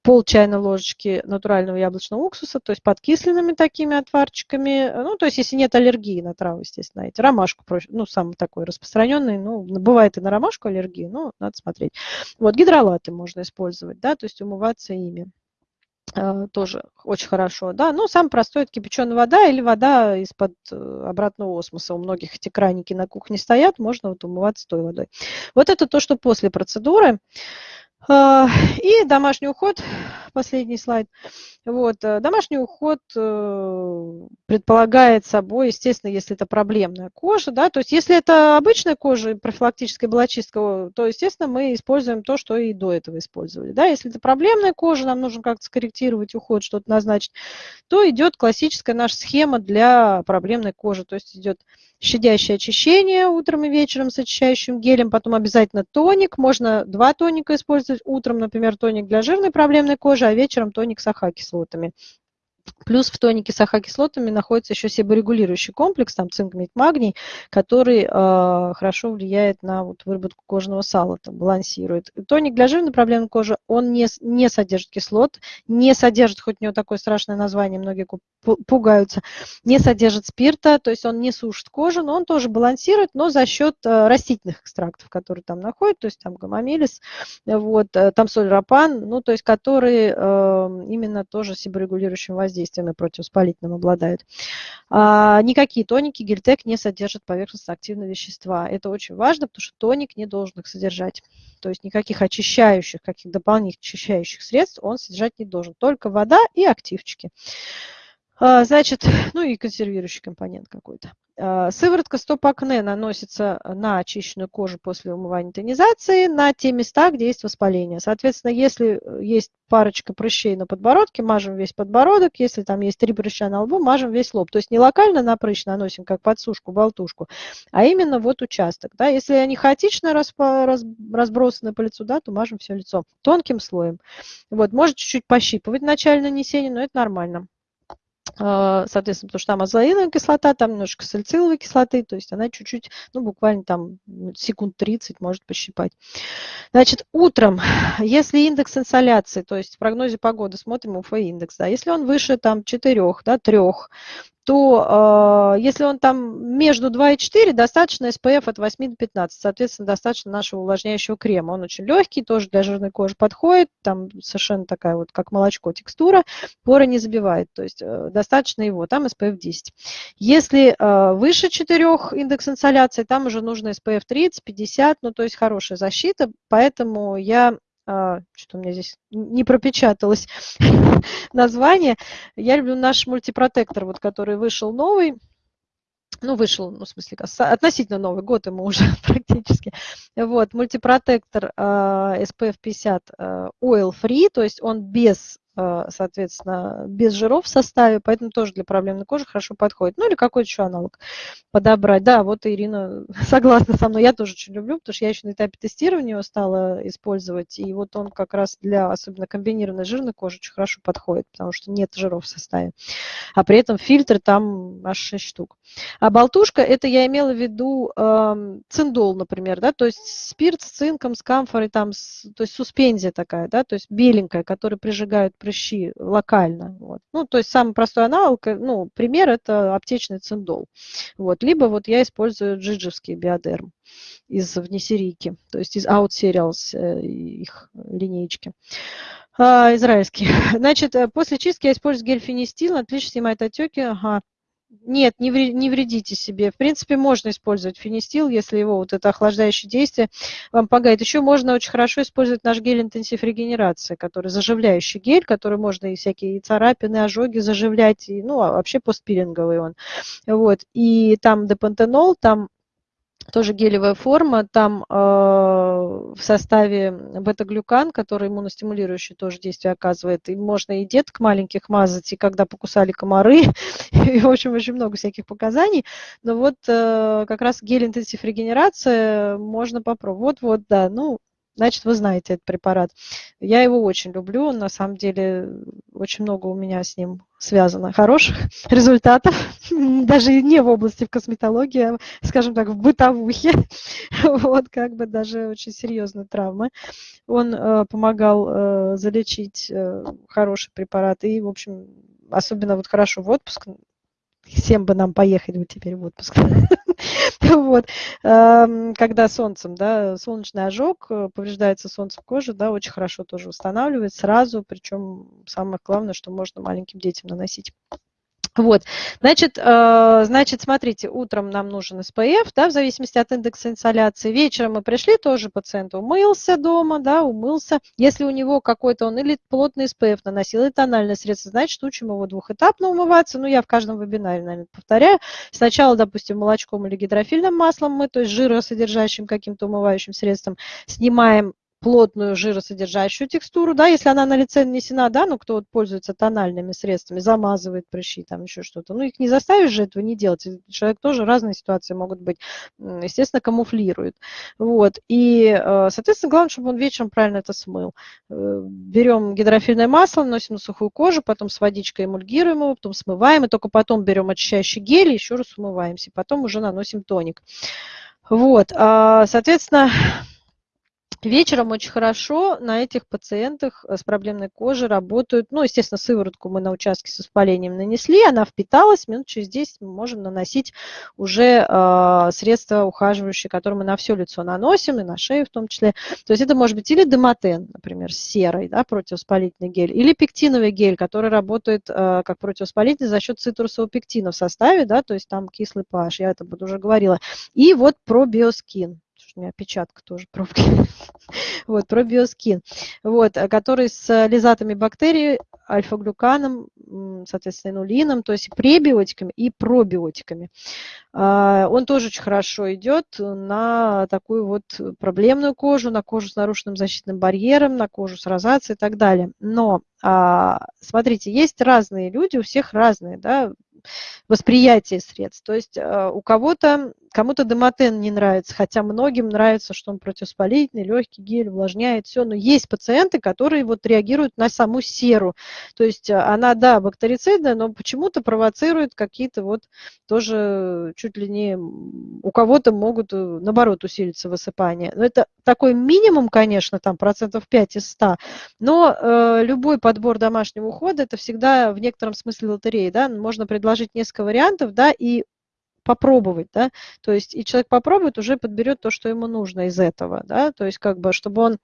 пол чайной ложечки натурального яблочного уксуса, то есть подкисленными такими отварчиками. Ну, то есть если нет аллергии на травы, естественно, эти. Ромашку, ну, самый такой распространенный, ну, бывает и на ромашку аллергия, но надо смотреть. Вот гидролаты можно использовать, да, то есть умываться ими а, тоже очень хорошо, да, ну, самый простой это кипяченая вода или вода из-под э, обратного осмоса. У многих эти краники на кухне стоят, можно вот умываться той водой. Вот это то, что после процедуры. А, и домашний уход, последний слайд. Вот, э, домашний уход э, предполагает собой, естественно, если это проблемная кожа, да, то есть если это обычная кожа, профилактическая была то, естественно, мы используем то, что и до этого использовали, да, если это проблемная кожа, нам нужно как-то скорректировать уход, что-то назначить, то идет классическая наша схема для проблемной кожи, то есть идет щадящее очищение утром и вечером с очищающим гелем, потом обязательно тоник, можно два тоника использовать, утром, например, тоник для жирной проблемной кожи, а вечером тоник с ахакислотами. Плюс в тонике с АХ-кислотами находится еще себорегулирующий комплекс, там цинк, медь, магний, который э, хорошо влияет на вот, выработку кожного сала, там, балансирует. Тоник для жирной проблемной кожи, он не, не содержит кислот, не содержит, хоть у него такое страшное название, многие пугаются, не содержит спирта, то есть он не сушит кожу, но он тоже балансирует, но за счет э, растительных экстрактов, которые там находят, то есть там гомомелис, вот, э, там соль рапан, ну, то есть которые э, именно тоже себорегулирующим воздействием действием и противовоспалительным обладают. А, никакие тоники гельтек не содержат поверхностно-активные вещества. Это очень важно, потому что тоник не должен их содержать. То есть никаких очищающих, каких дополнительных очищающих средств он содержать не должен. Только вода и активчики. А, значит, ну и консервирующий компонент какой-то. А, сыворотка стоп-акне наносится на очищенную кожу после умывания тонизации на те места, где есть воспаление. Соответственно, если э, есть парочка прыщей на подбородке, мажем весь подбородок. Если там есть три прыща на лбу, мажем весь лоб. То есть не локально на прыщ наносим, как подсушку, болтушку, а именно вот участок. Да? Если они хаотично разбросаны по лицу, да, то мажем все лицо тонким слоем. Вот, может чуть-чуть пощипывать в начале нанесения, но это нормально. А, соответственно, потому что там азоиновая кислота, там немножко сальциловой кислоты, то есть она чуть-чуть, ну, буквально там секунд 30 может пощипать. Значит, утром, если индекс инсоляции, то есть в прогнозе погоды смотрим УФ-индекс, да, если он выше там 4, да, 3, то э, если он там между 2 и 4, достаточно SPF от 8 до 15, соответственно, достаточно нашего увлажняющего крема. Он очень легкий, тоже для жирной кожи подходит, там совершенно такая вот, как молочко, текстура, поры не забивает, то есть э, достаточно его, там SPF 10. Если э, выше 4 индекс инсоляции, там уже нужно SPF 30, 50, ну то есть хорошая защита, поэтому я что у меня здесь не пропечаталось название. Я люблю наш мультипротектор, вот, который вышел новый. Ну, вышел, ну, в смысле, относительно Новый год ему уже практически. Вот, мультипротектор uh, SPF 50 uh, oil free, то есть он без Э, соответственно, без жиров в составе, поэтому тоже для проблемной кожи хорошо подходит. Ну или какой-то еще аналог подобрать. Да, вот Ирина согласна со мной, я тоже очень люблю, потому что я еще на этапе тестирования его стала использовать, и вот он как раз для особенно комбинированной жирной кожи очень хорошо подходит, потому что нет жиров в составе. А при этом фильтр там аж 6 штук. А болтушка, это я имела в виду э, циндол, например, да, то есть спирт с цинком, с камфорой, там, с, то есть суспензия такая, да, то есть беленькая, которая прижигает прыщи локально. Вот. Ну, то есть самый простой аналог, э, ну, пример это аптечный циндол. Вот. Либо вот я использую джиджевский биодерм из внесерийки, то есть из Out Serials э, их линейки. А, израильский. Значит, э, после чистки я использую гель фенистил, отлично снимает отеки. Ага, нет, не вредите себе. В принципе, можно использовать фенистил, если его вот это охлаждающее действие вам помогает. Еще можно очень хорошо использовать наш гель интенсив регенерации, который заживляющий гель, который можно и всякие царапины, ожоги заживлять, и, ну, а вообще постпилинговый он. Вот. И там депантенол, там тоже гелевая форма, там э, в составе бета-глюкан, который иммуностимулирующий тоже действие оказывает. И можно и деток маленьких мазать, и когда покусали комары, и, в общем, очень много всяких показаний. Но вот э, как раз гель-интенсив регенерация можно попробовать. Вот, вот, да, ну, значит, вы знаете этот препарат. Я его очень люблю, на самом деле очень много у меня с ним связано хороших результатов, даже не в области в косметологии, а, скажем так, в бытовухе, вот как бы даже очень серьезные травмы. Он э, помогал э, залечить э, хороший препарат и, в общем, особенно вот хорошо в отпуск, всем бы нам поехать вот теперь в отпуск. вот. Когда солнцем, да, солнечный ожог, э, повреждается солнцем кожи, да, очень хорошо тоже восстанавливает сразу, причем самое главное, что можно маленьким детям наносить. Вот, значит, э, значит, смотрите, утром нам нужен SPF, да, в зависимости от индекса инсоляции. Вечером мы пришли, тоже пациент умылся дома, да, умылся. Если у него какой-то, он или плотный SPF наносил, или тональное средство, значит, учим его двухэтапно умываться. Ну, я в каждом вебинаре, наверное, повторяю. Сначала, допустим, молочком или гидрофильным маслом мы, то есть жиросодержащим каким-то умывающим средством, снимаем плотную жиросодержащую текстуру, да, если она на лице нанесена, да, ну, кто вот пользуется тональными средствами, замазывает прыщи, там еще что-то, ну, их не заставишь же этого не делать, человек тоже разные ситуации могут быть, естественно, камуфлирует, вот, и, э, соответственно, главное, чтобы он вечером правильно это смыл. Э, берем гидрофильное масло, наносим на сухую кожу, потом с водичкой эмульгируем его, потом смываем, и только потом берем очищающий гель, еще раз умываемся, потом уже наносим тоник. Вот, а, соответственно, Вечером очень хорошо на этих пациентах с проблемной кожей работают, ну, естественно, сыворотку мы на участке с воспалением нанесли, она впиталась, минут через 10 мы можем наносить уже э, средства ухаживающие, которые мы на все лицо наносим, и на шею в том числе. То есть это может быть или демотен, например, с серой, да, противовоспалительный гель, или пектиновый гель, который работает э, как противовоспалительный за счет цитрусового пектина в составе, да, то есть там кислый pH, я это уже говорила. И вот пробиоскин у меня опечатка тоже пробки. вот, пробиоскин, вот, э, который с лизатами бактерий, альфа-глюканом, соответственно, инулином, то есть пребиотиками и пробиотиками. А, он тоже очень хорошо идет на такую вот проблемную кожу, на кожу с нарушенным защитным барьером, на кожу с розацией и так далее. Но, а, смотрите, есть разные люди, у всех разные, да, восприятие средств. То есть э, у кого-то, кому-то демотен не нравится, хотя многим нравится, что он противоспалительный, легкий гель, увлажняет, все. Но есть пациенты, которые вот реагируют на саму серу. То есть э, она, да, бактерицидная, но почему-то провоцирует какие-то вот тоже чуть ли не... У кого-то могут, э, наоборот, усилиться высыпания. Но это такой минимум, конечно, там процентов 5 из 100, но э, любой подбор домашнего ухода, это всегда в некотором смысле лотереи, да, можно предложить несколько вариантов, да, и попробовать, да, то есть и человек попробует, уже подберет то, что ему нужно из этого, да, то есть как бы, чтобы он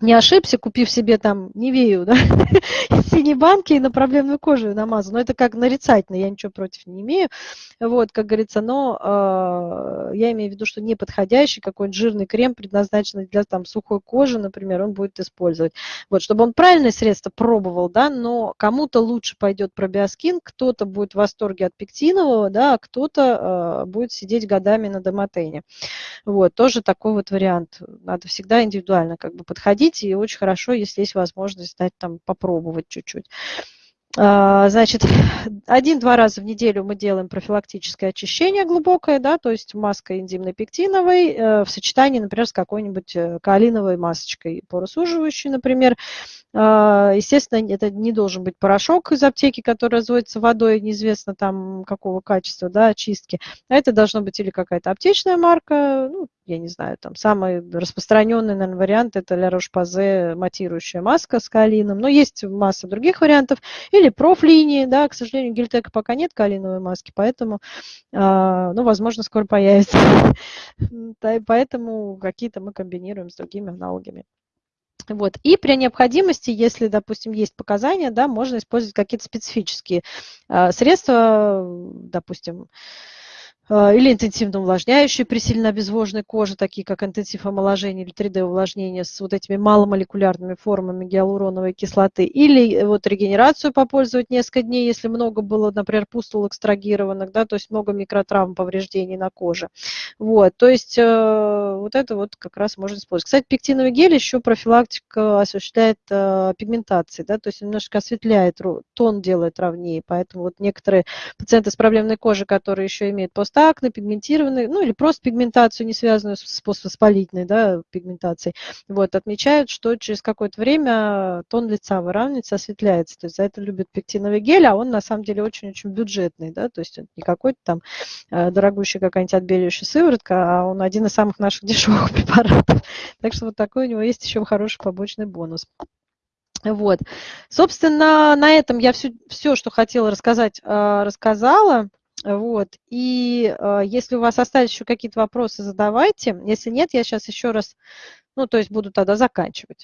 не ошибся, купив себе там Невею, да, из банки и на проблемную кожу намазал. Но это как нарицательно, я ничего против не имею. Вот, как говорится, но э, я имею в виду, что неподходящий какой-нибудь жирный крем, предназначенный для там сухой кожи, например, он будет использовать. Вот, чтобы он правильное средство пробовал, да, но кому-то лучше пойдет пробиоскин, кто-то будет в восторге от пектинового, да, а кто-то э, будет сидеть годами на домотене. Вот, тоже такой вот вариант. Надо всегда индивидуально как бы подходить ходить, и очень хорошо, если есть возможность дать там попробовать чуть-чуть. А, значит, один-два раза в неделю мы делаем профилактическое очищение глубокое, да, то есть маской энзимной пектиновой э, в сочетании, например, с какой-нибудь э, каолиновой масочкой поросуживающей, например. А, естественно, это не должен быть порошок из аптеки, который разводится водой, неизвестно там какого качества, да, очистки. А это должно быть или какая-то аптечная марка, ну, я не знаю, там самый распространенный, наверное, вариант это Ля Рош-Пазе матирующая маска с калином, но есть масса других вариантов, или профлинии, да, к сожалению, Гильтека пока нет калиновой маски, поэтому, а, ну, возможно, скоро появится, поэтому какие-то мы комбинируем с другими аналогами. Вот. И при необходимости, если, допустим, есть показания, да, можно использовать какие-то специфические э, средства, допустим, а, или интенсивно увлажняющие при сильно обезвоженной коже, такие как интенсив омоложения или 3D-увлажнение с вот этими маломолекулярными формами гиалуроновой кислоты, или э, вот регенерацию попользовать несколько дней, если много было, например, пустул экстрагированных, да, то есть много микротравм, повреждений на коже. Вот, то есть э, вот это вот как раз можно использовать. Кстати, пектиновый гель еще профилактика осуществляет э, пигментации, да, то есть немножко осветляет, тон делает ровнее, поэтому вот некоторые пациенты с проблемной кожей, которые еще имеют пост акне, пигментированный, ну или просто пигментацию, не связанную с воспалительной да, пигментацией, вот, отмечают, что через какое-то время тон лица выравнивается, осветляется. То есть за это любят пектиновый гель, а он на самом деле очень-очень бюджетный, да, то есть он не какой-то там э, дорогущий какая-нибудь отбеливающая сыворотка, а он один из самых наших дешевых препаратов. Так что вот такой у него есть еще хороший побочный бонус. Вот. Собственно, на этом я все, все что хотела рассказать, э, рассказала. Вот. И э, если у вас остались еще какие-то вопросы, задавайте. Если нет, я сейчас еще раз, ну, то есть буду тогда заканчивать.